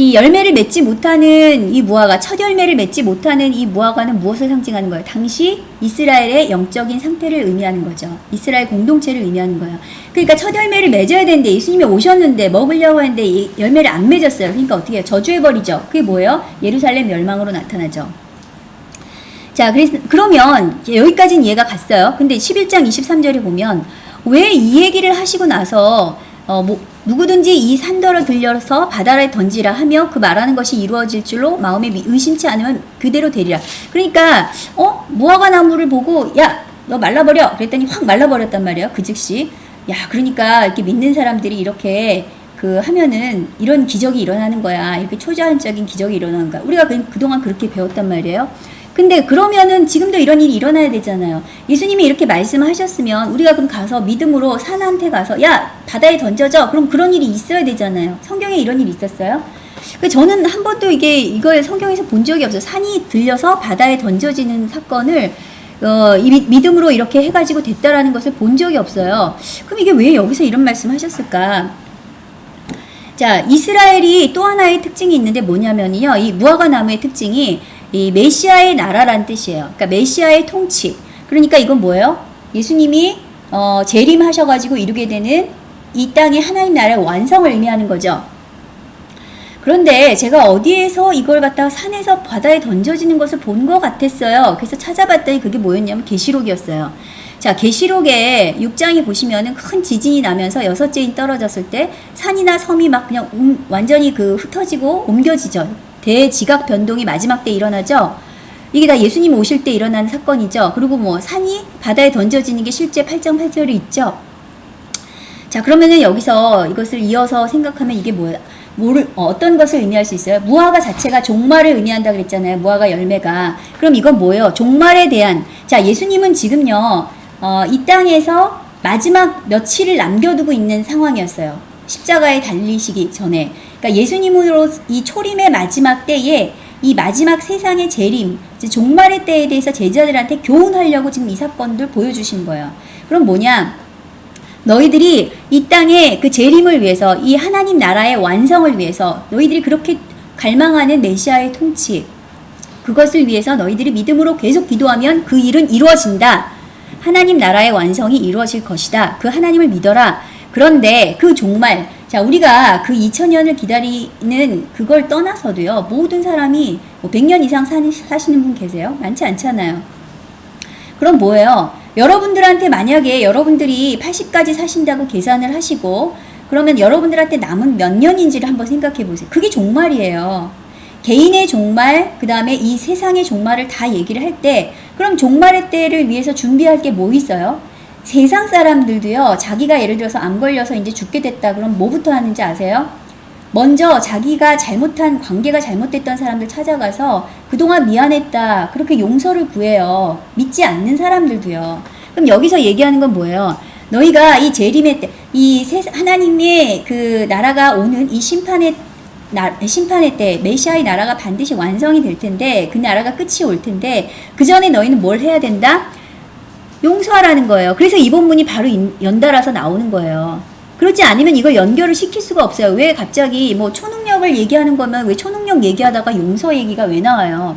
이 열매를 맺지 못하는 이 무화과, 첫 열매를 맺지 못하는 이 무화과는 무엇을 상징하는 거예요? 당시 이스라엘의 영적인 상태를 의미하는 거죠. 이스라엘 공동체를 의미하는 거예요. 그러니까 첫 열매를 맺어야 되는데 예수님이 오셨는데 먹으려고 했는데 이 열매를 안 맺었어요. 그러니까 어떻게 해요? 저주해버리죠. 그게 뭐예요? 예루살렘 멸망으로 나타나죠. 자, 그래서, 그러면 여기까지는 이해가 갔어요. 근데 11장 23절에 보면 왜 이 얘기를 하시고 나서 어, 뭐, 누구든지 이 산더를 들려서 바다에 던지라 하며 그 말하는 것이 이루어질 줄로 마음에 미- 의심치 않으면 그대로 되리라. 그러니까 어 무화과 나무를 보고 야 너 말라버려 그랬더니 확 말라버렸단 말이에요. 그 즉시 야 그러니까 이렇게 믿는 사람들이 이렇게 그 하면은 이런 기적이 일어나는 거야. 이렇게 초자연적인 기적이 일어나는 거야. 우리가 그, 그동안 그렇게 배웠단 말이에요. 근데 그러면은 지금도 이런 일이 일어나야 되잖아요. 예수님이 이렇게 말씀하셨으면 우리가 그럼 가서 믿음으로 산한테 가서 야 바다에 던져져. 그럼 그런 일이 있어야 되잖아요. 성경에 이런 일이 있었어요? 그 저는 한 번도 이게 이걸 성경에서 본 적이 없어요. 산이 들려서 바다에 던져지는 사건을 어, 이 믿- 믿음으로 이렇게 해가지고 됐다라는 것을 본 적이 없어요. 그럼 이게 왜 여기서 이런 말씀 하셨을까? 자, 이스라엘이 또 하나의 특징이 있는데 뭐냐면요. 이 무화과 나무의 특징이 이 메시아의 나라란 뜻이에요. 그러니까 메시아의 통치. 그러니까 이건 뭐예요? 예수님이 어, 재림하셔가지고 이루게 되는 이 땅의 하나님 나라의 완성을 의미하는 거죠. 그런데 제가 어디에서 이걸 갖다가 산에서 바다에 던져지는 것을 본 것 같았어요. 그래서 찾아봤더니 그게 뭐였냐면 계시록이었어요. 자, 계시록에 6장에 보시면은 큰 지진이 나면서 여섯째 인 떨어졌을 때 산이나 섬이 막 그냥 움- 완전히 그 흩어지고 옮겨지죠. 대지각 변동이 마지막 때 일어나죠. 이게 다 예수님 오실 때 일어나는 사건이죠. 그리고 뭐 산이 바다에 던져지는 게 실제 8장 8절에 있죠. 자, 그러면은 여기서 이것을 이어서 생각하면 이게 뭐야? 뭐를 어, 어떤 것을 의미할 수 있어요? 무화과 자체가 종말을 의미한다 그랬잖아요. 무화과 열매가. 그럼 이건 뭐예요? 종말에 대한 자, 예수님은 지금요. 어, 이 땅에서 마지막 며칠을 남겨두고 있는 상황이었어요. 십자가에 달리시기 전에. 그러니까 예수님으로 이 초림의 마지막 때에 이 마지막 세상의 재림, 종말의 때에 대해서 제자들한테 교훈하려고 지금 이 사건들 보여주신 거예요. 그럼 뭐냐? 너희들이 이 땅에 그 재림을 위해서 이 하나님 나라의 완성을 위해서 너희들이 그렇게 갈망하는 메시아의 통치 그것을 위해서 너희들이 믿음으로 계속 기도하면 그 일은 이루어진다. 하나님 나라의 완성이 이루어질 것이다. 그 하나님을 믿어라. 그런데 그 종말 자 우리가 그 2000년을 기다리는 그걸 떠나서도요 모든 사람이 뭐 100년 이상 사니, 사시는 분 계세요? 많지 않잖아요. 그럼 뭐예요? 여러분들한테 만약에 여러분들이 80까지 사신다고 계산을 하시고 그러면 여러분들한테 남은 몇 년인지를 한번 생각해 보세요. 그게 종말이에요. 개인의 종말, 그 다음에 이 세상의 종말을 다 얘기를 할 때, 그럼 종말의 때를 위해서 준비할 게 뭐 있어요? 세상 사람들도요, 자기가 예를 들어서 암 걸려서 이제 죽게 됐다. 그럼 뭐부터 하는지 아세요? 먼저 자기가 잘못한 관계가 잘못됐던 사람들 찾아가서 그동안 미안했다. 그렇게 용서를 구해요. 믿지 않는 사람들도요. 그럼 여기서 얘기하는 건 뭐예요? 너희가 이 재림의 때, 이 세, 하나님의 그 나라가 오는 이 심판의 나, 심판의 때 메시아의 나라가 반드시 완성이 될 텐데 그 나라가 끝이 올 텐데 그 전에 너희는 뭘 해야 된다? 용서하라는 거예요. 그래서 이 본문이 바로 인- 연달아서 나오는 거예요. 그렇지 않으면 이걸 연결을 시킬 수가 없어요. 왜 갑자기 뭐 초능력을 얘기하는 거면 왜 초능력 얘기하다가 용서 얘기가 왜 나와요?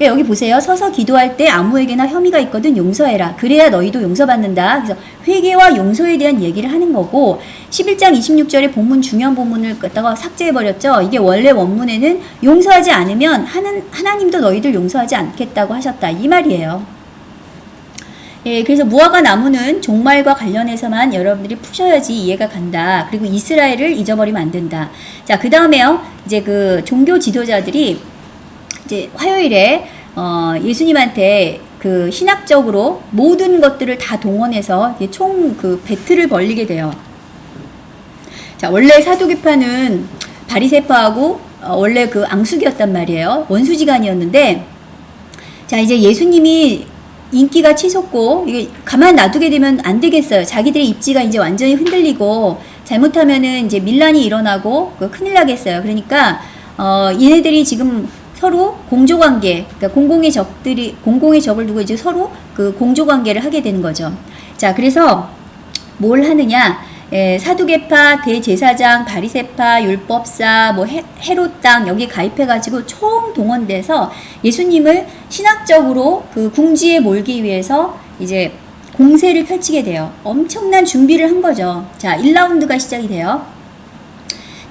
예, 여기 보세요. 서서 기도할 때 아무에게나 혐의가 있거든 용서해라. 그래야 너희도 용서받는다. 그래서 회개와 용서에 대한 얘기를 하는 거고 11장 26절에 본문 중요한 본문을 갖다가 삭제해버렸죠. 이게 원래 원문에는 용서하지 않으면 하는, 하나님도 너희들 용서하지 않겠다고 하셨다. 이 말이에요. 예, 그래서 무화과 나무는 종말과 관련해서만 여러분들이 푸셔야지 이해가 간다. 그리고 이스라엘을 잊어버리면 안 된다. 자, 그 다음에요. 이제 그 종교 지도자들이 이제 화요일에 어, 예수님한테 그 신학적으로 모든 것들을 다 동원해서 총 그 배틀을 벌리게 돼요. 자, 원래 사두개파는 바리세파하고 어, 원래 그 앙숙이었단 말이에요. 원수지간이었는데 자, 이제 예수님이 인기가 치솟고 이게 가만 놔두게 되면 안 되겠어요. 자기들의 입지가 이제 완전히 흔들리고 잘못하면은 이제 밀란이 일어나고 그 큰일 나겠어요. 그러니까 어 얘네들이 지금 서로 공조 관계, 그러니까 공공의 적들이 공공의 적을 두고 이제 서로 그 공조 관계를 하게 되는 거죠. 자, 그래서 뭘 하느냐? 에, 사두개파, 대제사장, 바리세파, 율법사, 뭐 헤, 헤롯 당 여기 가입해가지고 총 동원돼서 예수님을 신학적으로 그 궁지에 몰기 위해서 이제 공세를 펼치게 돼요. 엄청난 준비를 한 거죠. 자, 1라운드가 시작이 돼요.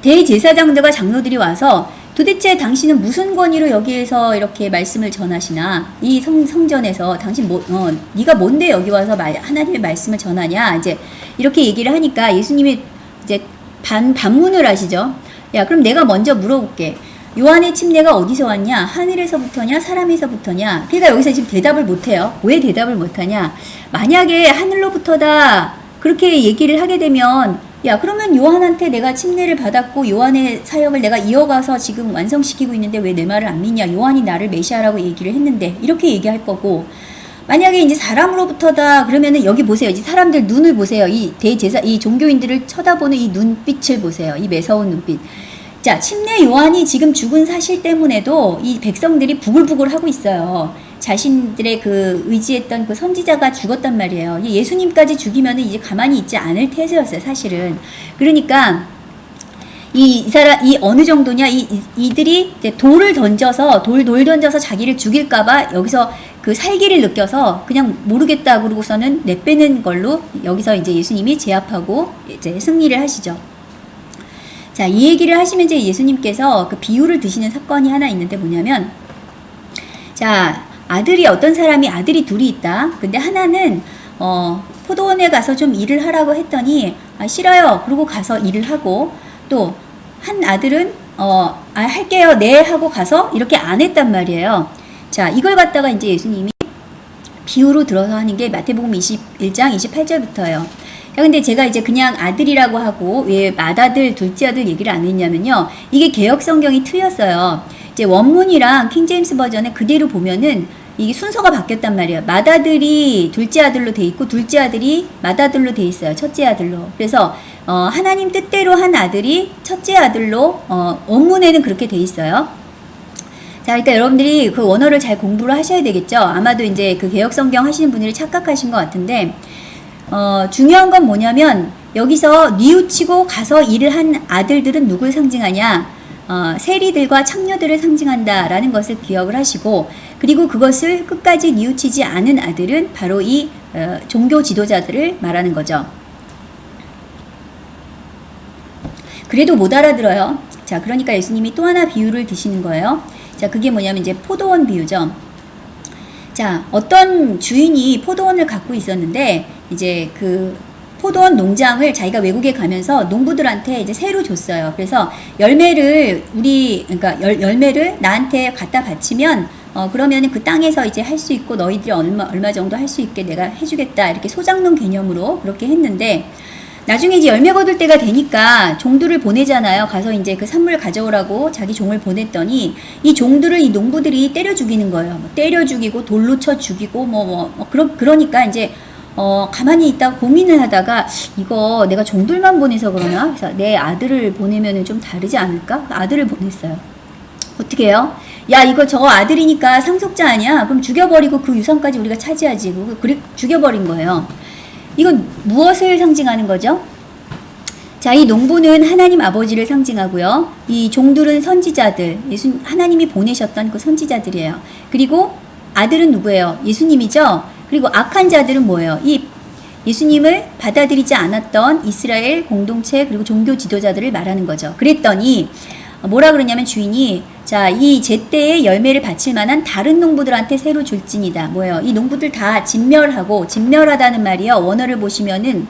대제사장들과 장로들이 와서 도대체 당신은 무슨 권위로 여기에서 이렇게 말씀을 전하시나 이 성, 성전에서 당신 뭐, 어, 네가 뭔데 여기 와서 말, 하나님의 말씀을 전하냐 이제 이렇게 얘기를 하니까 예수님이 이제 반 반문을 하시죠. 야 그럼 내가 먼저 물어볼게. 요한의 침례가 어디서 왔냐? 하늘에서부터냐? 사람에서부터냐? 그러니까 여기서 지금 대답을 못해요. 왜 대답을 못하냐? 만약에 하늘로부터다 그렇게 얘기를 하게 되면 야 그러면 요한한테 내가 침례를 받았고 요한의 사역을 내가 이어가서 지금 완성시키고 있는데 왜 내 말을 안 믿냐? 요한이 나를 메시아라고 얘기를 했는데 이렇게 얘기할 거고 만약에 이제 사람으로부터다 그러면은 여기 보세요. 이제 사람들 눈을 보세요. 이 대제사 이 종교인들을 쳐다보는 이 눈빛을 보세요. 이 매서운 눈빛. 자, 침례 요한이 지금 죽은 사실 때문에도 이 백성들이 부글부글 하고 있어요. 자신들의 그 의지했던 그 선지자가 죽었단 말이에요. 이 예수님까지 죽이면은 이제 가만히 있지 않을 태세였어요, 사실은. 그러니까 이, 이 사람, 이 어느 정도냐, 이, 이- 이들이 돌을 던져서, 돌, 돌 던져서 자기를 죽일까봐 여기서 그 살기를 느껴서 그냥 모르겠다 그러고서는 내빼는 걸로 여기서 이제 예수님이 제압하고 이제 승리를 하시죠. 자, 이 얘기를 하시면 이제 예수님께서 그 비유를 드시는 사건이 하나 있는데 뭐냐면, 자, 아들이 어떤 사람이 아들이 둘이 있다. 근데 하나는, 어, 포도원에 가서 좀 일을 하라고 했더니, 아, 싫어요. 그러고 가서 일을 하고, 또, 한 아들은, 어, 아, 할게요. 네. 하고 가서 이렇게 안 했단 말이에요. 자, 이걸 갖다가 이제 예수님이 비유로 들어서 하는 게 마태복음 21장 28절부터예요. 야, 근데 제가 이제 그냥 아들이라고 하고 왜 맏아들, 둘째 아들 얘기를 안 했냐면요. 이게 개혁 성경이 틀렸어요. 이제 원문이랑 킹제임스 버전에 그대로 보면은 이게 순서가 바뀌었단 말이에요. 맏아들이 둘째 아들로 돼 있고 둘째 아들이 맏아들로 돼 있어요. 첫째 아들로. 그래서 어, 하나님 뜻대로 한 아들이 첫째 아들로 어, 원문에는 그렇게 돼 있어요. 자, 일단 여러분들이 그 원어를 잘 공부를 하셔야 되겠죠. 아마도 이제 그 개혁 성경 하시는 분들이 착각하신 것 같은데, 어, 중요한 건 뭐냐면, 여기서 뉘우치고 가서 일을 한 아들들은 누굴 상징하냐? 어, 세리들과 창녀들을 상징한다라는 것을 기억을 하시고, 그리고 그것을 끝까지 뉘우치지 않은 아들은 바로 이 어, 종교 지도자들을 말하는 거죠. 그래도 못 알아들어요. 자, 그러니까 예수님이 또 하나 비유를 드시는 거예요. 자, 그게 뭐냐면 이제 포도원 비유죠. 자, 어떤 주인이 포도원을 갖고 있었는데 이제 그 포도원 농장을 자기가 외국에 가면서 농부들한테 이제 새로 줬어요. 그래서 열매를 우리 그러니까 열, 열매를 나한테 갖다 바치면 어 그러면은 그 땅에서 이제 할 수 있고 너희들이 얼마 얼마 정도 할 수 있게 내가 해주겠다 이렇게 소장농 개념으로 그렇게 했는데 나중에 이제 열매 거둘 때가 되니까 종들을 보내잖아요. 가서 이제 그 산물 가져오라고 자기 종을 보냈더니 이 종들을 이 농부들이 때려 죽이는 거예요. 뭐 때려 죽이고 돌로 쳐 죽이고 뭐 뭐 뭐 그러 그러니까 이제 어 가만히 있다가 고민을 하다가 이거 내가 종들만 보내서 그러나 그래서 내 아들을 보내면은 좀 다르지 않을까? 아들을 보냈어요. 어떻게 해요? 야 이거 저 아들이니까 상속자 아니야? 그럼 죽여버리고 그 유산까지 우리가 차지하지. 그 그래 죽여버린 거예요. 이건 무엇을 상징하는 거죠? 자, 이 농부는 하나님 아버지를 상징하고요. 이 종들은 선지자들, 예수 하나님이 보내셨던 그 선지자들이에요. 그리고 아들은 누구예요? 예수님이죠. 그리고 악한 자들은 뭐예요? 이 예수님을 받아들이지 않았던 이스라엘 공동체 그리고 종교 지도자들을 말하는 거죠. 그랬더니 뭐라 그러냐면 주인이 자, 이 제때에 열매를 바칠 만한 다른 농부들한테 새로 줄지니다. 뭐예요? 이 농부들 다 진멸하고 진멸하다는 말이요. 원어를 보시면은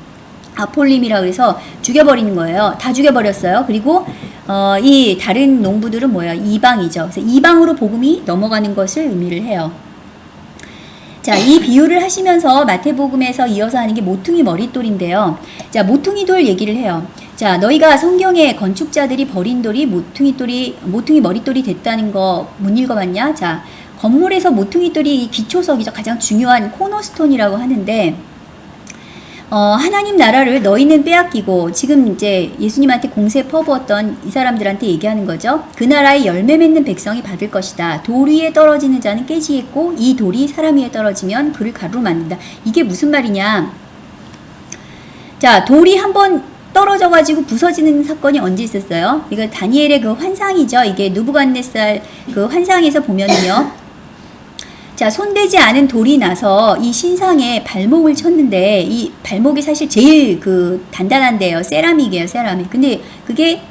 아폴림이라 그래서 죽여버리는 거예요. 다 죽여버렸어요. 그리고 어, 이 다른 농부들은 뭐예요? 이방이죠. 그래서 이방으로 복음이 넘어가는 것을 의미를 해요. 자, 이 비유를 하시면서 마태복음에서 이어서 하는 게 모퉁이 머릿돌인데요. 자, 모퉁이 돌 얘기를 해요. 자, 너희가 성경에 건축자들이 버린 돌이 모퉁이 돌이 모퉁이 머릿돌이 됐다는 거 못 읽어봤냐? 자, 건물에서 모퉁이 돌이 기초석이죠. 가장 중요한 코너스톤이라고 하는데 어, 하나님 나라를 너희는 빼앗기고 지금 이제 예수님한테 공세 퍼부었던 이 사람들한테 얘기하는 거죠. 그 나라의 열매 맺는 백성이 받을 것이다. 돌 위에 떨어지는 자는 깨지겠고 이 돌이 사람 위에 떨어지면 그를 가루로 만든다. 이게 무슨 말이냐? 자, 돌이 한번 떨어져 가지고 부서지는 사건이 언제 있었어요? 이거 다니엘의 그 환상이죠. 이게 누부갓네살 그 환상에서 보면은요. 자, 손대지 않은 돌이 나서 이 신상에 발목을 쳤는데 이 발목이 사실 제일 그 단단한데요. 세라믹이에요, 세라믹. 근데 그게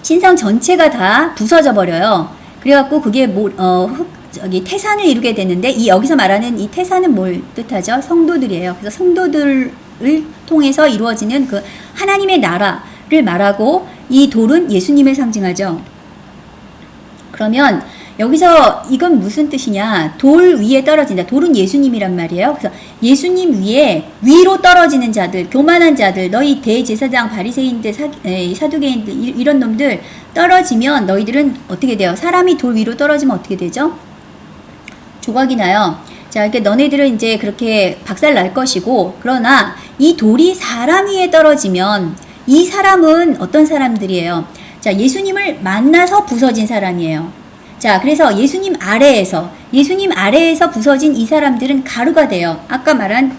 신상 전체가 다 부서져 버려요. 그래갖고 그게 뭐, 어, 흑, 저기 태산을 이루게 되는데 이 여기서 말하는 이 태산은 뭘 뜻하죠? 성도들이에요. 그래서 성도들을 통해서 이루어지는 그 하나님의 나라를 말하고 이 돌은 예수님을 상징하죠. 그러면 여기서 이건 무슨 뜻이냐? 돌 위에 떨어진다. 돌은 예수님이란 말이에요. 그래서 예수님 위에 위로 떨어지는 자들, 교만한 자들, 너희 대제사장, 바리새인들, 사, 이- 이런 놈들 떨어지면 너희들은 어떻게 돼요? 사람이 돌 위로 떨어지면 어떻게 되죠? 조각이 나요. 자, 이렇게 너네들은 이제 그렇게 박살 날 것이고, 그러나 이 돌이 사람 위에 떨어지면 이 사람은 어떤 사람들이에요? 자, 예수님을 만나서 부서진 사람이에요. 자, 그래서 예수님 아래에서, 예수님 아래에서 부서진 이 사람들은 가루가 돼요. 아까 말한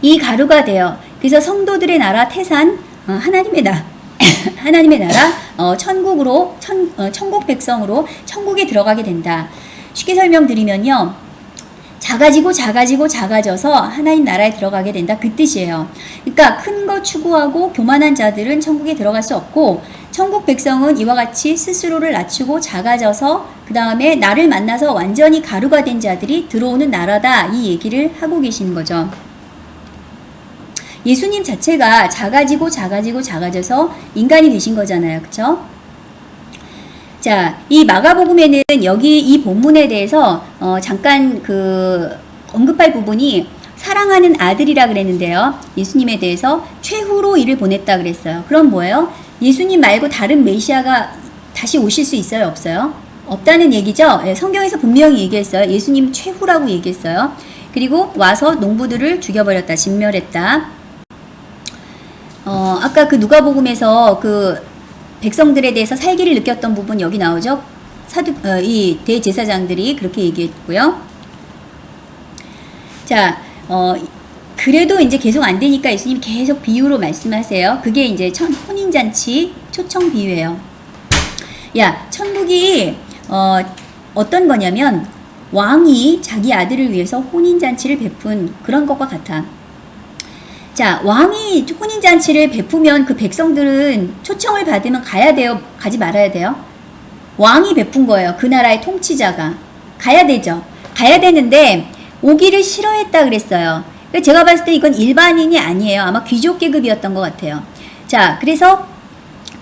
이 가루가 돼요. 그래서 성도들의 나라 태산, 어, 하나님의 나, 하나님의 나라, 어, 천국으로, 천, 어, 천국 백성으로 천국에 들어가게 된다. 쉽게 설명드리면요. 작아지고 작아지고 작아져서 하나님 나라에 들어가게 된다. 그 뜻이에요. 그러니까 큰 거 추구하고 교만한 자들은 천국에 들어갈 수 없고 천국 백성은 이와 같이 스스로를 낮추고 작아져서 그 다음에 나를 만나서 완전히 가루가 된 자들이 들어오는 나라다. 이 얘기를 하고 계시는 거죠. 예수님 자체가 작아지고 작아지고 작아져서 인간이 되신 거잖아요. 그쵸? 자, 이 마가복음에는 여기 이 본문에 대해서 어, 잠깐 그 언급할 부분이 사랑하는 아들이라 그랬는데요. 예수님에 대해서 최후로 이를 보냈다 그랬어요. 그럼 뭐예요? 예수님 말고 다른 메시아가 다시 오실 수 있어요? 없어요? 없다는 얘기죠. 예, 성경에서 분명히 얘기했어요. 예수님 최후라고 얘기했어요. 그리고 와서 농부들을 죽여버렸다, 진멸했다. 어, 아까 그 누가복음에서 그 백성들에 대해서 살기를 느꼈던 부분 여기 나오죠. 사두 어, 이 대제사장들이 그렇게 얘기했고요. 자, 어, 그래도 이제 계속 안 되니까 예수님 계속 비유로 말씀하세요. 그게 이제 천, 혼인잔치 초청 비유예요. 야, 천국이 어, 어떤 거냐면 왕이 자기 아들을 위해서 혼인잔치를 베푼 그런 것과 같아. 자, 왕이 혼인 잔치를 베푸면 그 백성들은 초청을 받으면 가야 돼요? 가지 말아야 돼요? 왕이 베푼 거예요. 그 나라의 통치자가. 가야 되죠. 가야 되는데 오기를 싫어했다 그랬어요. 제가 봤을 때 이건 일반인이 아니에요. 아마 귀족 계급이었던 것 같아요. 자, 그래서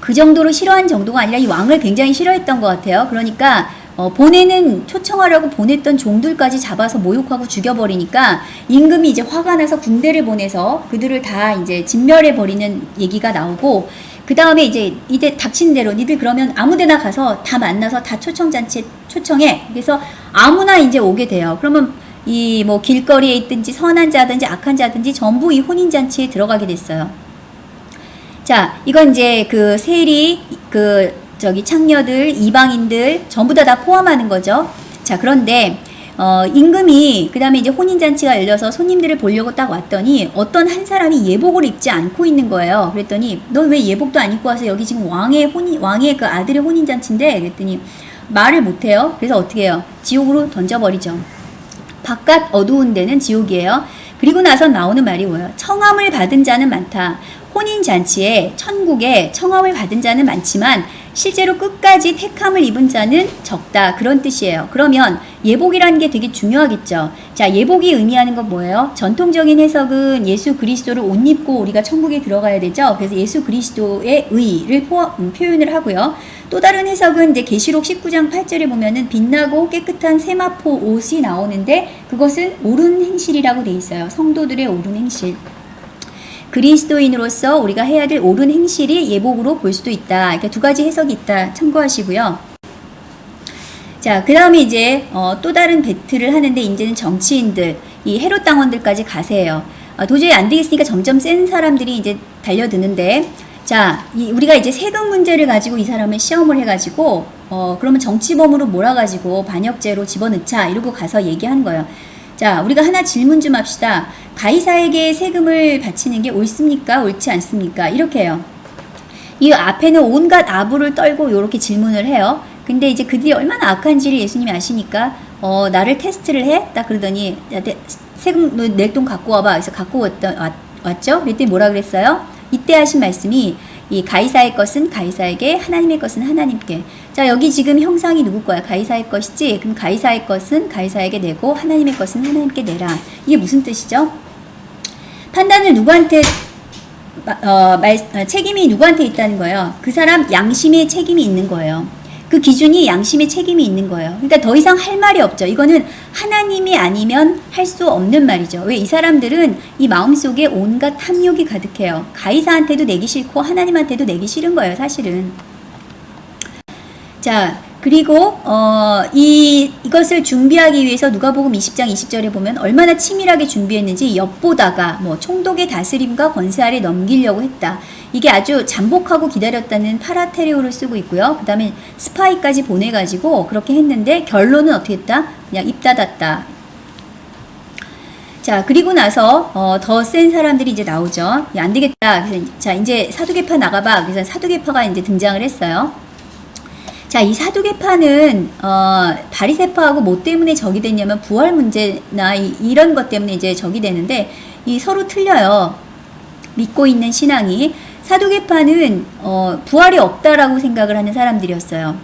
그 정도로 싫어한 정도가 아니라 이 왕을 굉장히 싫어했던 것 같아요. 그러니까 어, 보내는 초청하려고 보냈던 종들까지 잡아서 모욕하고 죽여버리니까 임금이 이제 화가 나서 군대를 보내서 그들을 다 이제 진멸해 버리는 얘기가 나오고 그 다음에 이제 이제 닥친 대로 니들 그러면 아무데나 가서 다 만나서 다 초청 잔치에 초청해 그래서 아무나 이제 오게 돼요. 그러면 이 뭐 길거리에 있든지 선한 자든지 악한 자든지 전부 이 혼인 잔치에 들어가게 됐어요. 자, 이건 이제 그 세리, 그 저기 창녀들, 이방인들 전부 다 다 포함하는 거죠. 자, 그런데 어, 임금이 그 다음에 이제 혼인잔치가 열려서 손님들을 보려고 딱 왔더니 어떤 한 사람이 예복을 입지 않고 있는 거예요. 그랬더니 너왜 예복도 안 입고 와서 여기 지금 왕의 혼인, 왕의 그 아들의 혼인잔치인데? 그랬더니 말을 못해요. 그래서 어떻게 해요? 지옥으로 던져버리죠. 바깥 어두운 데는 지옥이에요. 그리고 나서 나오는 말이 뭐예요? 청함을 받은 자는 많다. 혼인 잔치에 천국에 청함을 받은 자는 많지만 실제로 끝까지 택함을 입은 자는 적다. 그런 뜻이에요. 그러면 예복이라는 게 되게 중요하겠죠. 자, 예복이 의미하는 건 뭐예요? 전통적인 해석은 예수 그리스도를 옷 입고 우리가 천국에 들어가야 되죠. 그래서 예수 그리스도의 의를 포, 음, 표현을 하고요. 또 다른 해석은 이제 계시록 19장 8절에 보면은 빛나고 깨끗한 세마포 옷이 나오는데 그것은 옳은 행실이라고 돼 있어요. 성도들의 옳은 행실. 그리스도인으로서 우리가 해야 될 옳은 행실이 예복으로 볼 수도 있다. 이렇게 두 가지 해석이 있다. 참고하시고요. 자, 그 다음에 이제 어, 또 다른 배틀을 하는데 이제는 정치인들, 이 헤롯 당원들까지 가세요. 아, 도저히 안 되겠으니까 점점 센 사람들이 이제 달려드는데 자, 이, 우리가 이제 세금 문제를 가지고 이 사람을 시험을 해가지고 어 그러면 정치범으로 몰아가지고 반역죄로 집어넣자 이러고 가서 얘기하는 거예요. 자, 우리가 하나 질문 좀 합시다. 가이사에게 세금을 바치는 게 옳습니까? 옳지 않습니까? 이렇게 해요. 이 앞에는 온갖 아부를 떨고 이렇게 질문을 해요. 근데 이제 그들이 얼마나 악한지를 예수님이 아시니까 어 나를 테스트를 해? 딱 그러더니 세금 낼 돈 갖고 와봐. 그래서 갖고 왔던 왔, 왔죠? 그랬더니 뭐라 그랬어요? 이때 하신 말씀이 이 가이사의 것은 가이사에게 하나님의 것은 하나님께 자 여기 지금 형상이 누구 거야 가이사의 것이지 그럼 가이사의 것은 가이사에게 내고 하나님의 것은 하나님께 내라 이게 무슨 뜻이죠 판단을 누구한테 어, 말, 어, 책임이 누구한테 있다는 거예요 그 사람 양심의 책임이 있는 거예요 그 기준이 양심의 책임이 있는 거예요. 그러니까 더 이상 할 말이 없죠. 이거는 하나님이 아니면 할 수 없는 말이죠. 왜 이 사람들은 이 마음속에 온갖 탐욕이 가득해요. 가이사한테도 내기 싫고 하나님한테도 내기 싫은 거예요, 사실은. 자, 그리고 어, 이 이것을 준비하기 위해서 누가복음 20장 20절에 보면 얼마나 치밀하게 준비했는지 엿보다가 뭐 총독의 다스림과 권세 아래 넘기려고 했다. 이게 아주 잠복하고 기다렸다는 파라테레오를 쓰고 있고요. 그 다음에 스파이까지 보내가지고 그렇게 했는데 결론은 어떻게 했다? 그냥 입 닫았다. 자, 그리고 나서 어, 더 센 사람들이 이제 나오죠. 야, 안 되겠다. 그래서 자, 이제 사두개파 나가봐. 그래서 사두개파가 이제 등장을 했어요. 자, 이 사두개파는 어, 바리세파하고 뭐 때문에 적이 됐냐면 부활 문제나 이, 런것 때문에 이제 적이 되는데 이 서로 틀려요. 믿고 있는 신앙이 사두개파는 어, 부활이 없다라고 생각을 하는 사람들이었어요.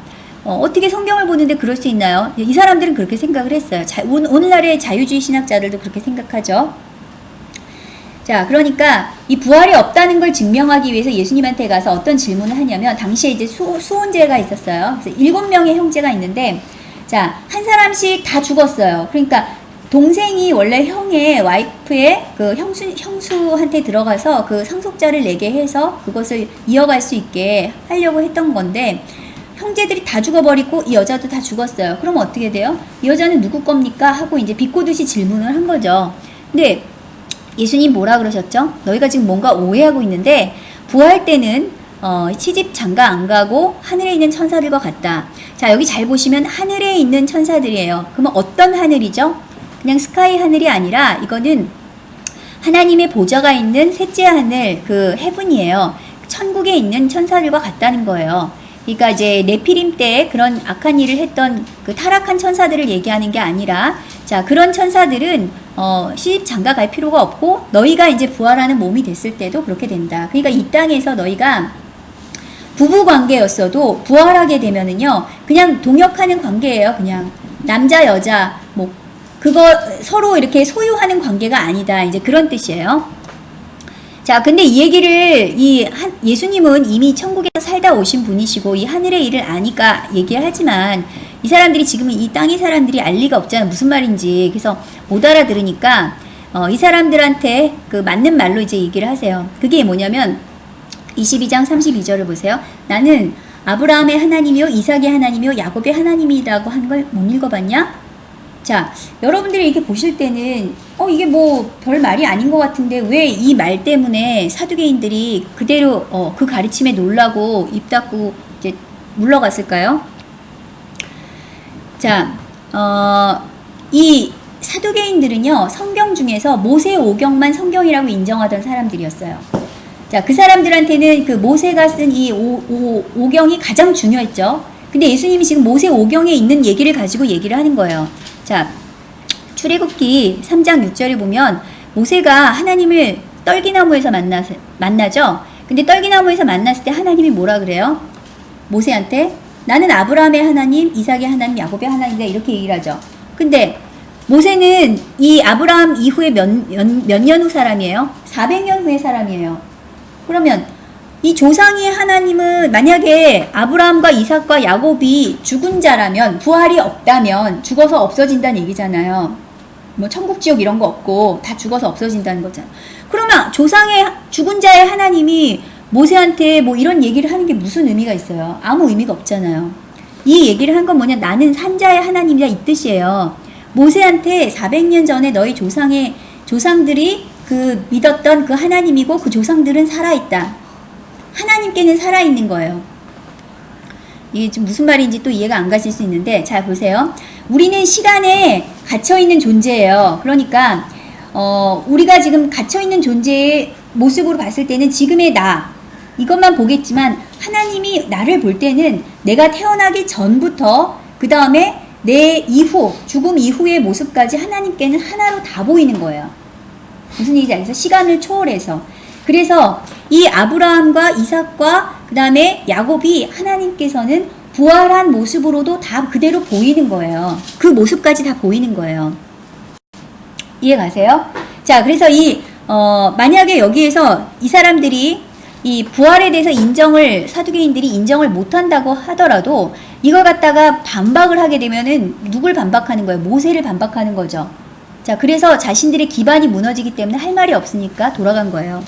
어, 떻게 성경을 보는데 그럴 수 있나요? 이 사람들은 그렇게 생각을 했어요. 자, 오늘날의 자유주의 신학자들도 그렇게 생각하죠. 자, 그러니까 이 부활이 없다는 걸 증명하기 위해서 예수님한테 가서 어떤 질문을 하냐면 당시에 이제 수, 수혼제가 있었어요. 그래서 일곱 명의 형제가 있는데 자, 한 사람씩 다 죽었어요. 그러니까 동생이 원래 형의 와이프의 그 형수, 형수한테 들어가서 그 상속자를 내게 해서 그것을 이어갈 수 있게 하려고 했던 건데 형제들이 다 죽어버리고 이 여자도 다 죽었어요. 그럼 어떻게 돼요? 이 여자는 누구 겁니까? 하고 이제 비꼬듯이 질문을 한 거죠. 근데 예수님 뭐라 그러셨죠? 너희가 지금 뭔가 오해하고 있는데 부활 때는 어, 시집 장가 안 가고 하늘에 있는 천사들과 같다. 자 여기 잘 보시면 하늘에 있는 천사들이에요. 그러면 어떤 하늘이죠? 그냥 스카이 하늘이 아니라 이거는 하나님의 보좌가 있는 셋째 하늘 그 헤븐이에요. 천국에 있는 천사들과 같다는 거예요. 그러니까 이제 네피림 때 그런 악한 일을 했던 그 타락한 천사들을 얘기하는 게 아니라 자 그런 천사들은 어 시집 장가 갈 필요가 없고 너희가 이제 부활하는 몸이 됐을 때도 그렇게 된다. 그러니까 이 땅에서 너희가 부부 관계였어도 부활하게 되면은요 그냥 동역하는 관계예요. 그냥 남자 여자 뭐 그거 서로 이렇게 소유하는 관계가 아니다. 이제 그런 뜻이에요. 자, 근데 이 얘기를 이 한, 예수님은 이미 천국에서 살다 오신 분이시고 이 하늘의 일을 아니까 얘기를 하지만 이 사람들이 지금 이 땅의 사람들이 알 리가 없잖아. 무슨 말인지. 그래서 못 알아들으니까 어, 이 사람들한테 그 맞는 말로 이제 얘기를 하세요. 그게 뭐냐면 22장 32절을 보세요. 나는 아브라함의 하나님이요 이삭의 하나님이요 야곱의 하나님이라고 한 걸 못 읽어봤냐? 자, 여러분들이 이렇게 보실 때는 어 이게 뭐 별 말이 아닌 것 같은데 왜 이 말 때문에 사두개인들이 그대로 어, 그 가르침에 놀라고 입 닫고 이제 물러갔을까요? 자, 어, 이 사두개인들은요 성경 중에서 모세 오경만 성경이라고 인정하던 사람들이었어요. 자, 그 사람들한테는 그 모세가 쓴 이 오경이 가장 중요했죠. 근데 예수님이 지금 모세 오경에 있는 얘기를 가지고 얘기를 하는 거예요. 자, 출애굽기 3장 6절에 보면 모세가 하나님을 떨기나무에서 만나, 만나죠. 근데 떨기나무에서 만났을 때 하나님이 뭐라 그래요? 모세한테 나는 아브라함의 하나님, 이삭의 하나님, 야곱의 하나님이다 이렇게 얘기를 하죠. 근데 모세는 이 아브라함 이후에 몇, 몇년후 사람이에요? 400년 후의 사람이에요. 그러면 이 조상의 하나님은 만약에 아브라함과 이삭과 야곱이 죽은 자라면 부활이 없다면 죽어서 없어진다는 얘기잖아요. 뭐 천국 지옥 이런 거 없고 다 죽어서 없어진다는 거잖아. 그러면 조상의 죽은 자의 하나님이 모세한테 뭐 이런 얘기를 하는 게 무슨 의미가 있어요? 아무 의미가 없잖아요. 이 얘기를 한 건 뭐냐? 나는 산자의 하나님이다 이 뜻이에요. 모세한테 400년 전에 너희 조상의 조상들이 그 믿었던 그 하나님이고 그 조상들은 살아있다. 하나님께는 살아있는 거예요. 이게 좀 무슨 말인지 또 이해가 안 가실 수 있는데 자 보세요. 우리는 시간에 갇혀 있는 존재예요. 그러니까 어, 우리가 지금 갇혀 있는 존재의 모습으로 봤을 때는 지금의 나 이것만 보겠지만 하나님이 나를 볼 때는 내가 태어나기 전부터 그 다음에 내 이후 죽음 이후의 모습까지 하나님께는 하나로 다 보이는 거예요. 무슨 얘기인지 알겠어요? 시간을 초월해서. 그래서 이 아브라함과 이삭과 그 다음에 야곱이 하나님께서는 부활한 모습으로도 다 그대로 보이는 거예요. 그 모습까지 다 보이는 거예요. 이해 가세요? 자, 그래서 이, 어, 만약에 여기에서 이 사람들이 이 부활에 대해서 인정을, 사두개인들이 인정을 못한다고 하더라도 이걸 갖다가 반박을 하게 되면은 누굴 반박하는 거예요? 모세를 반박하는 거죠. 자, 그래서 자신들의 기반이 무너지기 때문에 할 말이 없으니까 돌아간 거예요.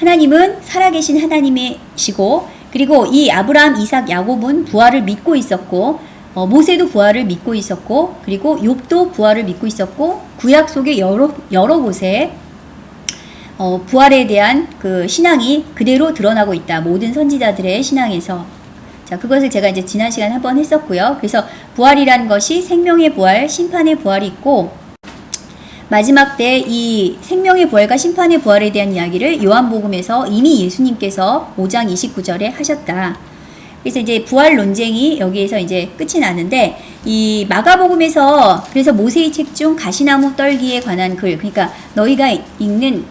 하나님은 살아계신 하나님이시고, 그리고 이 아브라함, 이삭, 야곱은 부활을 믿고 있었고, 어, 모세도 부활을 믿고 있었고, 그리고 욥도 부활을 믿고 있었고, 구약 속의 여러, 여러 곳에 어, 부활에 대한 그 신앙이 그대로 드러나고 있다. 모든 선지자들의 신앙에서. 자, 그것을 제가 이제 지난 시간에 한번 했었고요. 그래서 부활이란 것이 생명의 부활, 심판의 부활이 있고, 마지막 때 이 생명의 부활과 심판의 부활에 대한 이야기를 요한복음에서 이미 예수님께서 5장 29절에 하셨다. 그래서 이제 부활 논쟁이 여기에서 이제 끝이 나는데 이 마가복음에서 그래서 모세의 책 중 가시나무 떨기에 관한 글 그러니까 너희가 읽는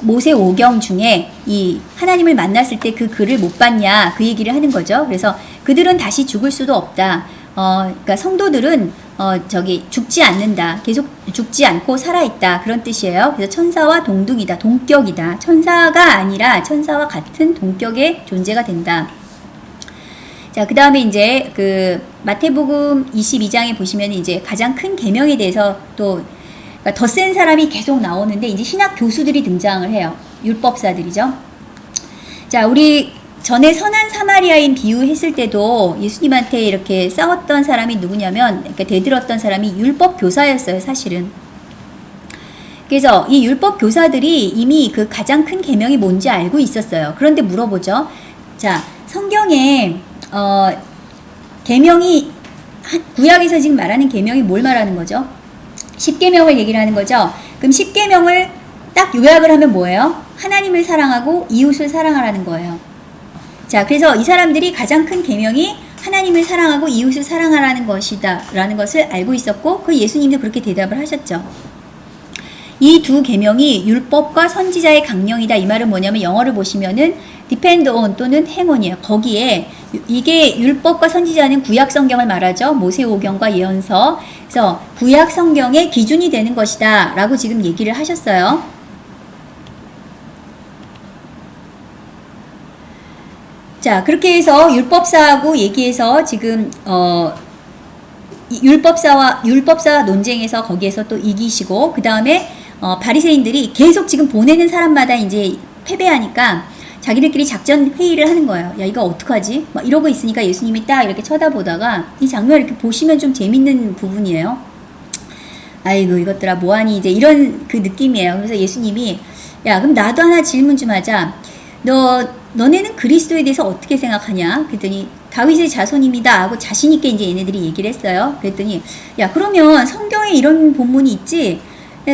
모세 오경 중에 이 하나님을 만났을 때 그 글을 못 봤냐 그 얘기를 하는 거죠. 그래서 그들은 다시 죽을 수도 없다. 어, 그러니까 성도들은 어, 저기 죽지 않는다. 계속 죽지 않고 살아있다. 그런 뜻이에요. 그래서 천사와 동등이다. 동격이다. 천사가 아니라 천사와 같은 동격의 존재가 된다. 자, 그 다음에 이제 그 마태복음 22장에 보시면 이제 가장 큰 계명에 대해서 또 그러니까 더센 사람이 계속 나오는데 이제 신학 교수들이 등장을 해요. 율법사들이죠. 자, 우리 전에 선한 사마리아인 비유했을 때도 예수님한테 이렇게 싸웠던 사람이 누구냐면 이렇게 대들었던 사람이 율법 교사였어요, 사실은. 그래서 이 율법 교사들이 이미 그 가장 큰 계명이 뭔지 알고 있었어요. 그런데 물어보죠. 자, 성경에 어 계명이 구약에서 지금 말하는 계명이 뭘 말하는 거죠? 10계명을 얘기를 하는 거죠. 그럼 10계명을 딱 요약을 하면 뭐예요? 하나님을 사랑하고 이웃을 사랑하라는 거예요. 자, 그래서 이 사람들이 가장 큰 계명이 하나님을 사랑하고 이웃을 사랑하라는 것이다 라는 것을 알고 있었고 그 예수님도 그렇게 대답을 하셨죠. 이 두 계명이 율법과 선지자의 강령이다. 이 말은 뭐냐면 영어를 보시면은 depend on 또는 on이에요. 거기에 이게 율법과 선지자는 구약 성경을 말하죠. 모세오경과 예언서. 그래서 구약 성경의 기준이 되는 것이다 라고 지금 얘기를 하셨어요. 자, 그렇게 해서 율법사하고 얘기해서 지금 어 율법사와 율법사 논쟁에서 거기에서 또 이기시고 그 다음에 어, 바리새인들이 계속 지금 보내는 사람마다 이제 패배하니까 자기들끼리 작전 회의를 하는 거예요. 야 이거 어떡하지? 막 이러고 있으니까 예수님이 딱 이렇게 쳐다보다가 이 장면 이렇게 보시면 좀 재밌는 부분이에요. 아이고 이것들아 뭐하니 이제 이런 그 느낌이에요. 그래서 예수님이 야 그럼 나도 하나 질문 좀 하자. 너 너네는 그리스도에 대해서 어떻게 생각하냐? 그랬더니 다윗의 자손입니다 하고 자신 있게 이제 얘네들이 얘기를 했어요. 그랬더니 야 그러면 성경에 이런 본문이 있지?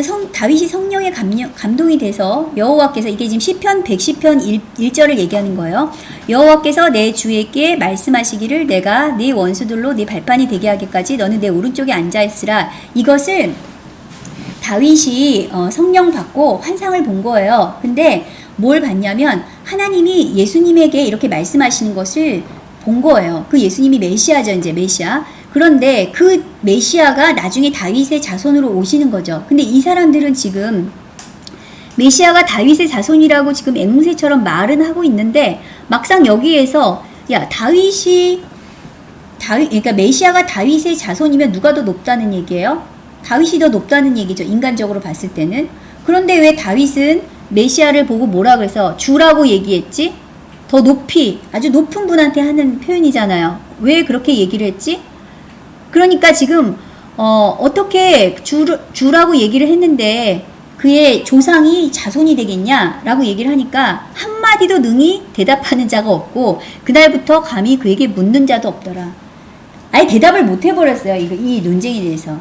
성, 다윗이 성령의 감령, 감동 이 돼서 여호와께서 이게 지금 시편 110편 1, 절을 얘기하는 거예요. 여호와께서 내 주에게 말씀하시기를 내가 네 원수들로 네 발판이 되게 하기까지 너는 내 오른쪽에 앉아 있으라. 이것을 다윗이 어, 성령 받고 환상을 본 거예요. 근데 뭘 봤냐면 하나님이 예수님에게 이렇게 말씀하시는 것을 본 거예요. 그 예수님이 메시아죠, 이제 메시아. 그런데 그 메시아가 나중에 다윗의 자손으로 오시는 거죠. 근데 이 사람들은 지금 메시아가 다윗의 자손이라고 지금 앵무새처럼 말은 하고 있는데 막상 여기에서 야 다윗이 다윗 그러니까 메시아가 다윗의 자손이면 누가 더 높다는 얘기예요? 다윗이 더 높다는 얘기죠. 인간적으로 봤을 때는. 그런데 왜 다윗은 메시아를 보고 뭐라 그래서 주라고 얘기했지? 더 높이 아주 높은 분한테 하는 표현이잖아요. 왜 그렇게 얘기를 했지? 그러니까 지금 어, 어떻게 주, 주라고 얘기를 했는데 그의 조상이 자손이 되겠냐 라고 얘기를 하니까 한마디도 능히 대답하는 자가 없고 그날부터 감히 그에게 묻는 자도 없더라. 아예 대답을 못 해버렸어요. 이, 이 논쟁에 대해서.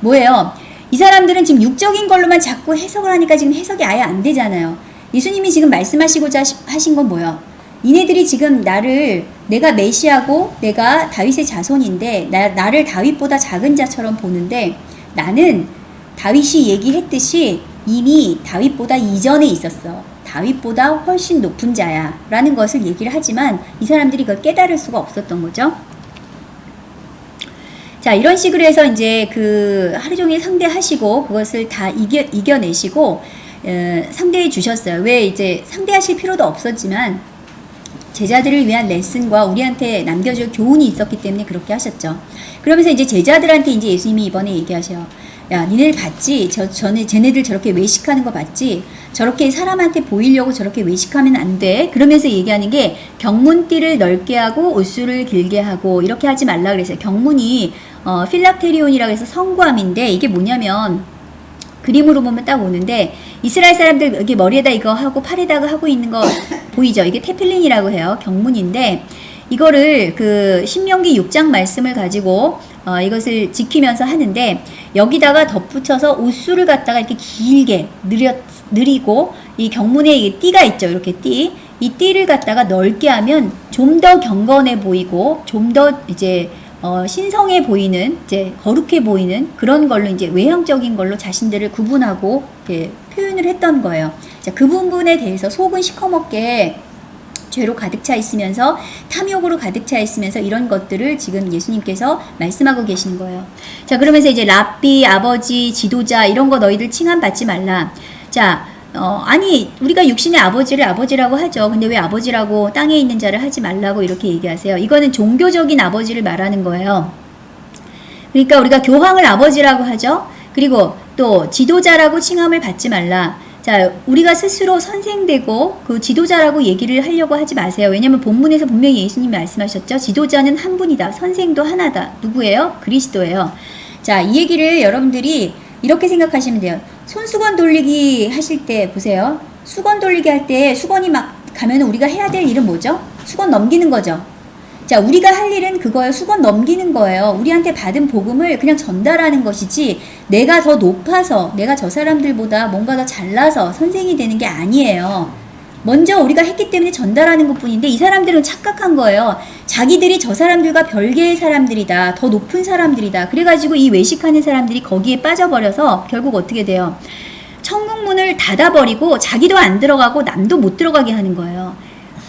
뭐예요? 이 사람들은 지금 육적인 걸로만 자꾸 해석을 하니까 지금 해석이 아예 안 되잖아요. 예수님이 지금 말씀하시고자 하시- 하신 건 뭐예요? 니네들이 지금 나를 내가 메시아고 내가 다윗의 자손인데 나, 나를 다윗보다 작은 자처럼 보는데 나는 다윗이 얘기했듯이 이미 다윗보다 이전에 있었어. 다윗보다 훨씬 높은 자야. 라는 것을 얘기를 하지만 이 사람들이 그걸 깨달을 수가 없었던 거죠. 자, 이런 식으로 해서 이제 그 하루 종일 상대하시고 그것을 다 이겨, 이겨내시고 어, 상대해 주셨어요. 왜 이제 상대하실 필요도 없었지만 제자들을 위한 레슨과 우리한테 남겨줄 교훈이 있었기 때문에 그렇게 하셨죠. 그러면서 이제 제자들한테 이제 예수님이 이번에 얘기하셔요. 야, 니네들 봤지? 저, 전에 쟤네들 저렇게 외식하는 거 봤지? 저렇게 사람한테 보이려고 저렇게 외식하면 안 돼. 그러면서 얘기하는 게 경문띠를 넓게 하고 옷수를 길게 하고 이렇게 하지 말라 그랬어요. 경문이 어, 필락테리온이라고 해서 성구함인데 이게 뭐냐면 그림으로 보면 딱 오는데 이스라엘 사람들 여기 머리에다 이거 하고 팔에다가 하고 있는 거 보이죠? 이게 테필린이라고 해요. 경문인데 이거를 그 신명기 6장 말씀을 가지고 어, 이것을 지키면서 하는데 여기다가 덧붙여서 옷수를 갖다가 이렇게 길게 느려, 느리고 이 경문에 이 띠가 있죠. 이렇게 띠. 이 띠를 갖다가 넓게 하면 좀 더 경건해 보이고 좀 더 이제 어, 신성해 보이는 이제 거룩해 보이는 그런 걸로 이제 외형적인 걸로 자신들을 구분하고 이렇게 표현을 했던 거예요. 자, 그 부분에 대해서 속은 시커멓게 죄로 가득 차 있으면서 탐욕으로 가득 차 있으면서 이런 것들을 지금 예수님께서 말씀하고 계시는 거예요. 자, 그러면서 이제 랍비, 아버지, 지도자 이런 거 너희들 칭함 받지 말라. 자, 어, 아니, 우리가 육신의 아버지를 아버지라고 하죠. 근데 왜 아버지라고 땅에 있는 자를 하지 말라고 이렇게 얘기하세요? 이거는 종교적인 아버지를 말하는 거예요. 그러니까 우리가 교황을 아버지라고 하죠. 그리고 또 지도자라고 칭함을 받지 말라. 자, 우리가 스스로 선생되고 그 지도자라고 얘기를 하려고 하지 마세요. 왜냐면 본문에서 분명히 예수님이 말씀하셨죠. 지도자는 한 분이다. 선생도 하나다. 누구예요? 그리스도예요. 자, 이 얘기를 여러분들이 이렇게 생각하시면 돼요. 손수건 돌리기 하실 때 보세요. 수건 돌리기 할 때 수건이 막 가면 우리가 해야 될 일은 뭐죠? 수건 넘기는 거죠. 자, 우리가 할 일은 그거예요. 수건 넘기는 거예요. 우리한테 받은 복음을 그냥 전달하는 것이지, 내가 더 높아서, 내가 저 사람들보다 뭔가 더 잘나서 선생이 되는 게 아니에요. 먼저 우리가 했기 때문에 전달하는 것 뿐인데, 이 사람들은 착각한 거예요. 자기들이 저 사람들과 별개의 사람들이다. 더 높은 사람들이다. 그래가지고 이 외식하는 사람들이 거기에 빠져버려서 결국 어떻게 돼요? 천국문을 닫아버리고 자기도 안 들어가고 남도 못 들어가게 하는 거예요.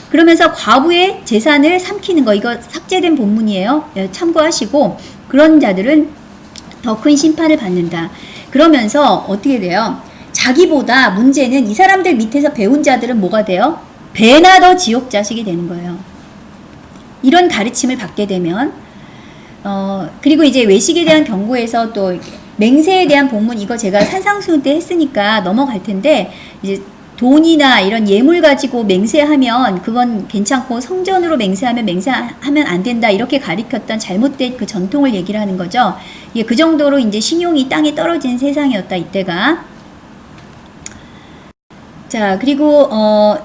그러면서 과부의 재산을 삼키는 거 이거 삭제된 본문이에요. 예, 참고하시고 그런 자들은 더 큰 심판을 받는다. 그러면서 어떻게 돼요? 자기보다 문제는 이 사람들 밑에서 배운 자들은 뭐가 돼요? 배나 더 지옥 자식이 되는 거예요. 이런 가르침을 받게 되면 어 그리고 이제 외식에 대한 경고에서 또 맹세에 대한 본문 이거 제가 산상수 때 했으니까 넘어갈 텐데 이제 돈이나 이런 예물 가지고 맹세하면 그건 괜찮고 성전으로 맹세하면 맹세하면 안 된다 이렇게 가리켰던 잘못된 그 전통을 얘기를 하는 거죠. 예, 그 정도로 이제 신용이 땅에 떨어진 세상이었다 이때가. 자 그리고 어,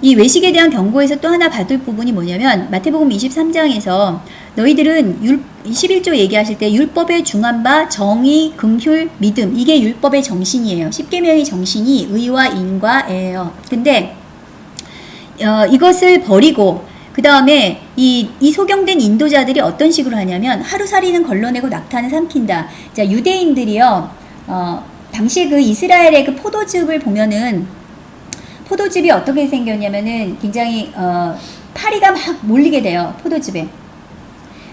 이 외식에 대한 경고에서 또 하나 받을 부분이 뭐냐면 마태복음 23장에서 너희들은 율, 11조 얘기하실 때 율법에 중한 바 정의, 긍휼, 믿음 이게 율법의 정신이에요. 10계명의 정신이 의와 인과예요. 근데 어, 이것을 버리고 그 다음에 이, 이 소경된 인도자들이 어떤 식으로 하냐면 하루살이는 걸러내고 낙타는 삼킨다. 자 유대인들이요. 어, 당시 그 이스라엘의 그 포도즙을 보면은 포도즙이 어떻게 생겼냐면은 굉장히 어, 파리가 막 몰리게 돼요 포도즙에.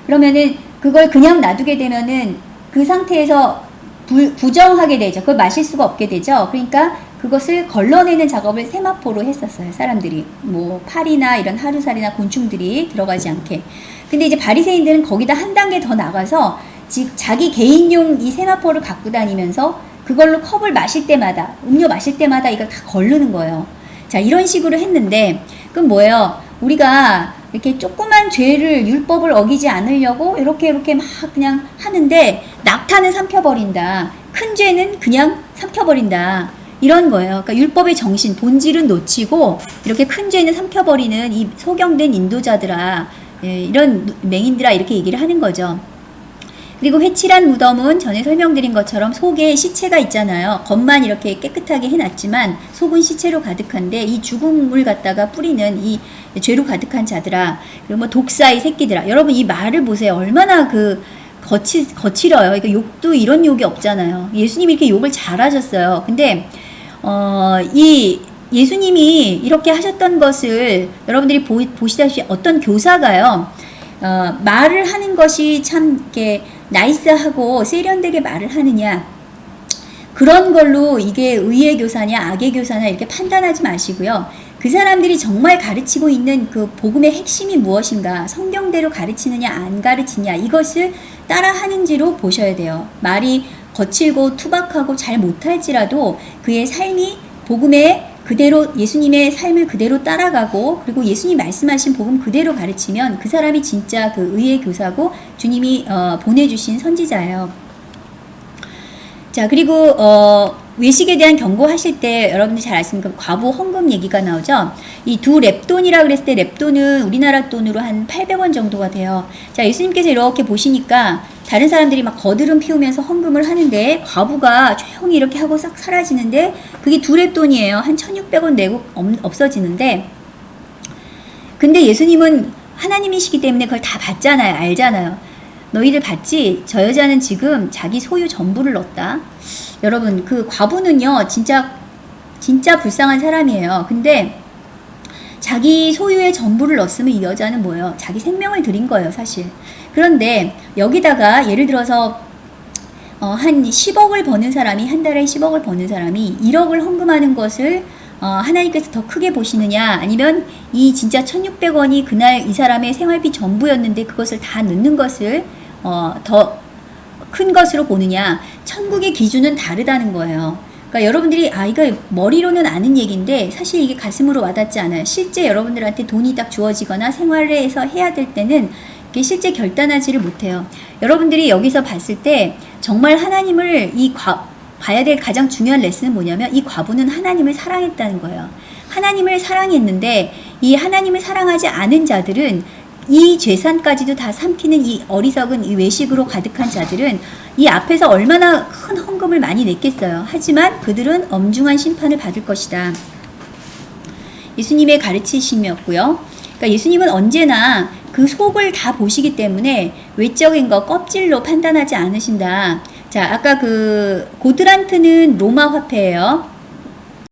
그러면은 그걸 그냥 놔두게 되면은 그 상태에서 불, 부정하게 되죠. 그걸 마실 수가 없게 되죠. 그러니까 그것을 걸러내는 작업을 세마포로 했었어요 사람들이. 뭐 파리나 이런 하루살이나 곤충들이 들어가지 않게. 근데 이제 바리새인들은 거기다 한 단계 더 나가서 즉 자기 개인용 이 세마포를 갖고 다니면서 그걸로 컵을 마실 때마다 음료 마실 때마다 이걸 다 걸르는 거예요. 자 이런 식으로 했는데 그럼 뭐예요? 우리가 이렇게 조그만 죄를 율법을 어기지 않으려고 이렇게 이렇게 막 그냥 하는데 낙타는 삼켜버린다. 큰 죄는 그냥 삼켜버린다. 이런 거예요. 그러니까 율법의 정신, 본질은 놓치고 이렇게 큰 죄는 삼켜버리는 이 소경된 인도자들아, 예, 이런 맹인들아 이렇게 얘기를 하는 거죠. 그리고 회칠한 무덤은 전에 설명드린 것처럼 속에 시체가 있잖아요. 겉만 이렇게 깨끗하게 해놨지만 속은 시체로 가득한데 이 죽음을 갖다가 뿌리는 이 죄로 가득한 자들아 그리고 뭐 독사의 새끼들아 여러분 이 말을 보세요. 얼마나 그 거치, 거칠어요. 그러니까 욕도 이런 욕이 없잖아요. 예수님이 이렇게 욕을 잘하셨어요. 근데 어, 이 예수님이 이렇게 하셨던 것을 여러분들이 보, 보시다시피 어떤 교사가요. 어, 말을 하는 것이 참 이렇게 나이스하고 세련되게 말을 하느냐 그런 걸로 이게 의의 교사냐 악의 교사냐 이렇게 판단하지 마시고요. 그 사람들이 정말 가르치고 있는 그 복음의 핵심이 무엇인가 성경대로 가르치느냐 안 가르치냐 이것을 따라 하는지로 보셔야 돼요. 말이 거칠고 투박하고 잘 못할지라도 그의 삶이 복음의 그대로 예수님의 삶을 그대로 따라가고 그리고 예수님 말씀하신 복음 그대로 가르치면 그 사람이 진짜 그 의의 교사고 주님이 어, 보내주신 선지자예요. 자 그리고 어, 외식에 대한 경고하실 때 여러분들 잘 아시는 과부 헌금 얘기가 나오죠. 이 두 랩돈이라 그랬을 때 랩돈은 우리나라 돈으로 한 800원 정도가 돼요. 자 예수님께서 이렇게 보시니까 다른 사람들이 막 거드름 피우면서 헌금을 하는데 과부가 조용히 이렇게 하고 싹 사라지는데 그게 두 랩돈이에요. 한 1600원 내고 없어지는데 근데 예수님은 하나님이시기 때문에 그걸 다 봤잖아요. 알잖아요. 너희들 봤지? 저 여자는 지금 자기 소유 전부를 넣었다. 여러분, 그 과부는요, 진짜, 진짜 불쌍한 사람이에요. 근데 자기 소유의 전부를 넣었으면 이 여자는 뭐예요? 자기 생명을 드린 거예요, 사실. 그런데 여기다가 예를 들어서 어, 한 10억을 버는 사람이, 한 달에 10억을 버는 사람이 1억을 헌금하는 것을 어, 하나님께서 더 크게 보시느냐 아니면 이 진짜 1600원이 그날 이 사람의 생활비 전부였는데 그것을 다 넣는 것을 어, 더 큰 것으로 보느냐 천국의 기준은 다르다는 거예요. 그러니까 여러분들이 아 이거 머리로는 아는 얘기인데 사실 이게 가슴으로 와닿지 않아요. 실제 여러분들한테 돈이 딱 주어지거나 생활에서 해야 될 때는 이게 실제 결단하지를 못해요. 여러분들이 여기서 봤을 때 정말 하나님을 이 과, 봐야 될 가장 중요한 레슨은 뭐냐면 이 과부는 하나님을 사랑했다는 거예요. 하나님을 사랑했는데 이 하나님을 사랑하지 않은 자들은 이 재산까지도 다 삼키는 이 어리석은 이 외식으로 가득한 자들은 이 앞에서 얼마나 큰 헌금을 많이 냈겠어요. 하지만 그들은 엄중한 심판을 받을 것이다. 예수님의 가르치심이었고요. 그러니까 예수님은 언제나 그 속을 다 보시기 때문에 외적인 거 껍질로 판단하지 않으신다. 자, 아까 그 고드란트는 로마 화폐예요.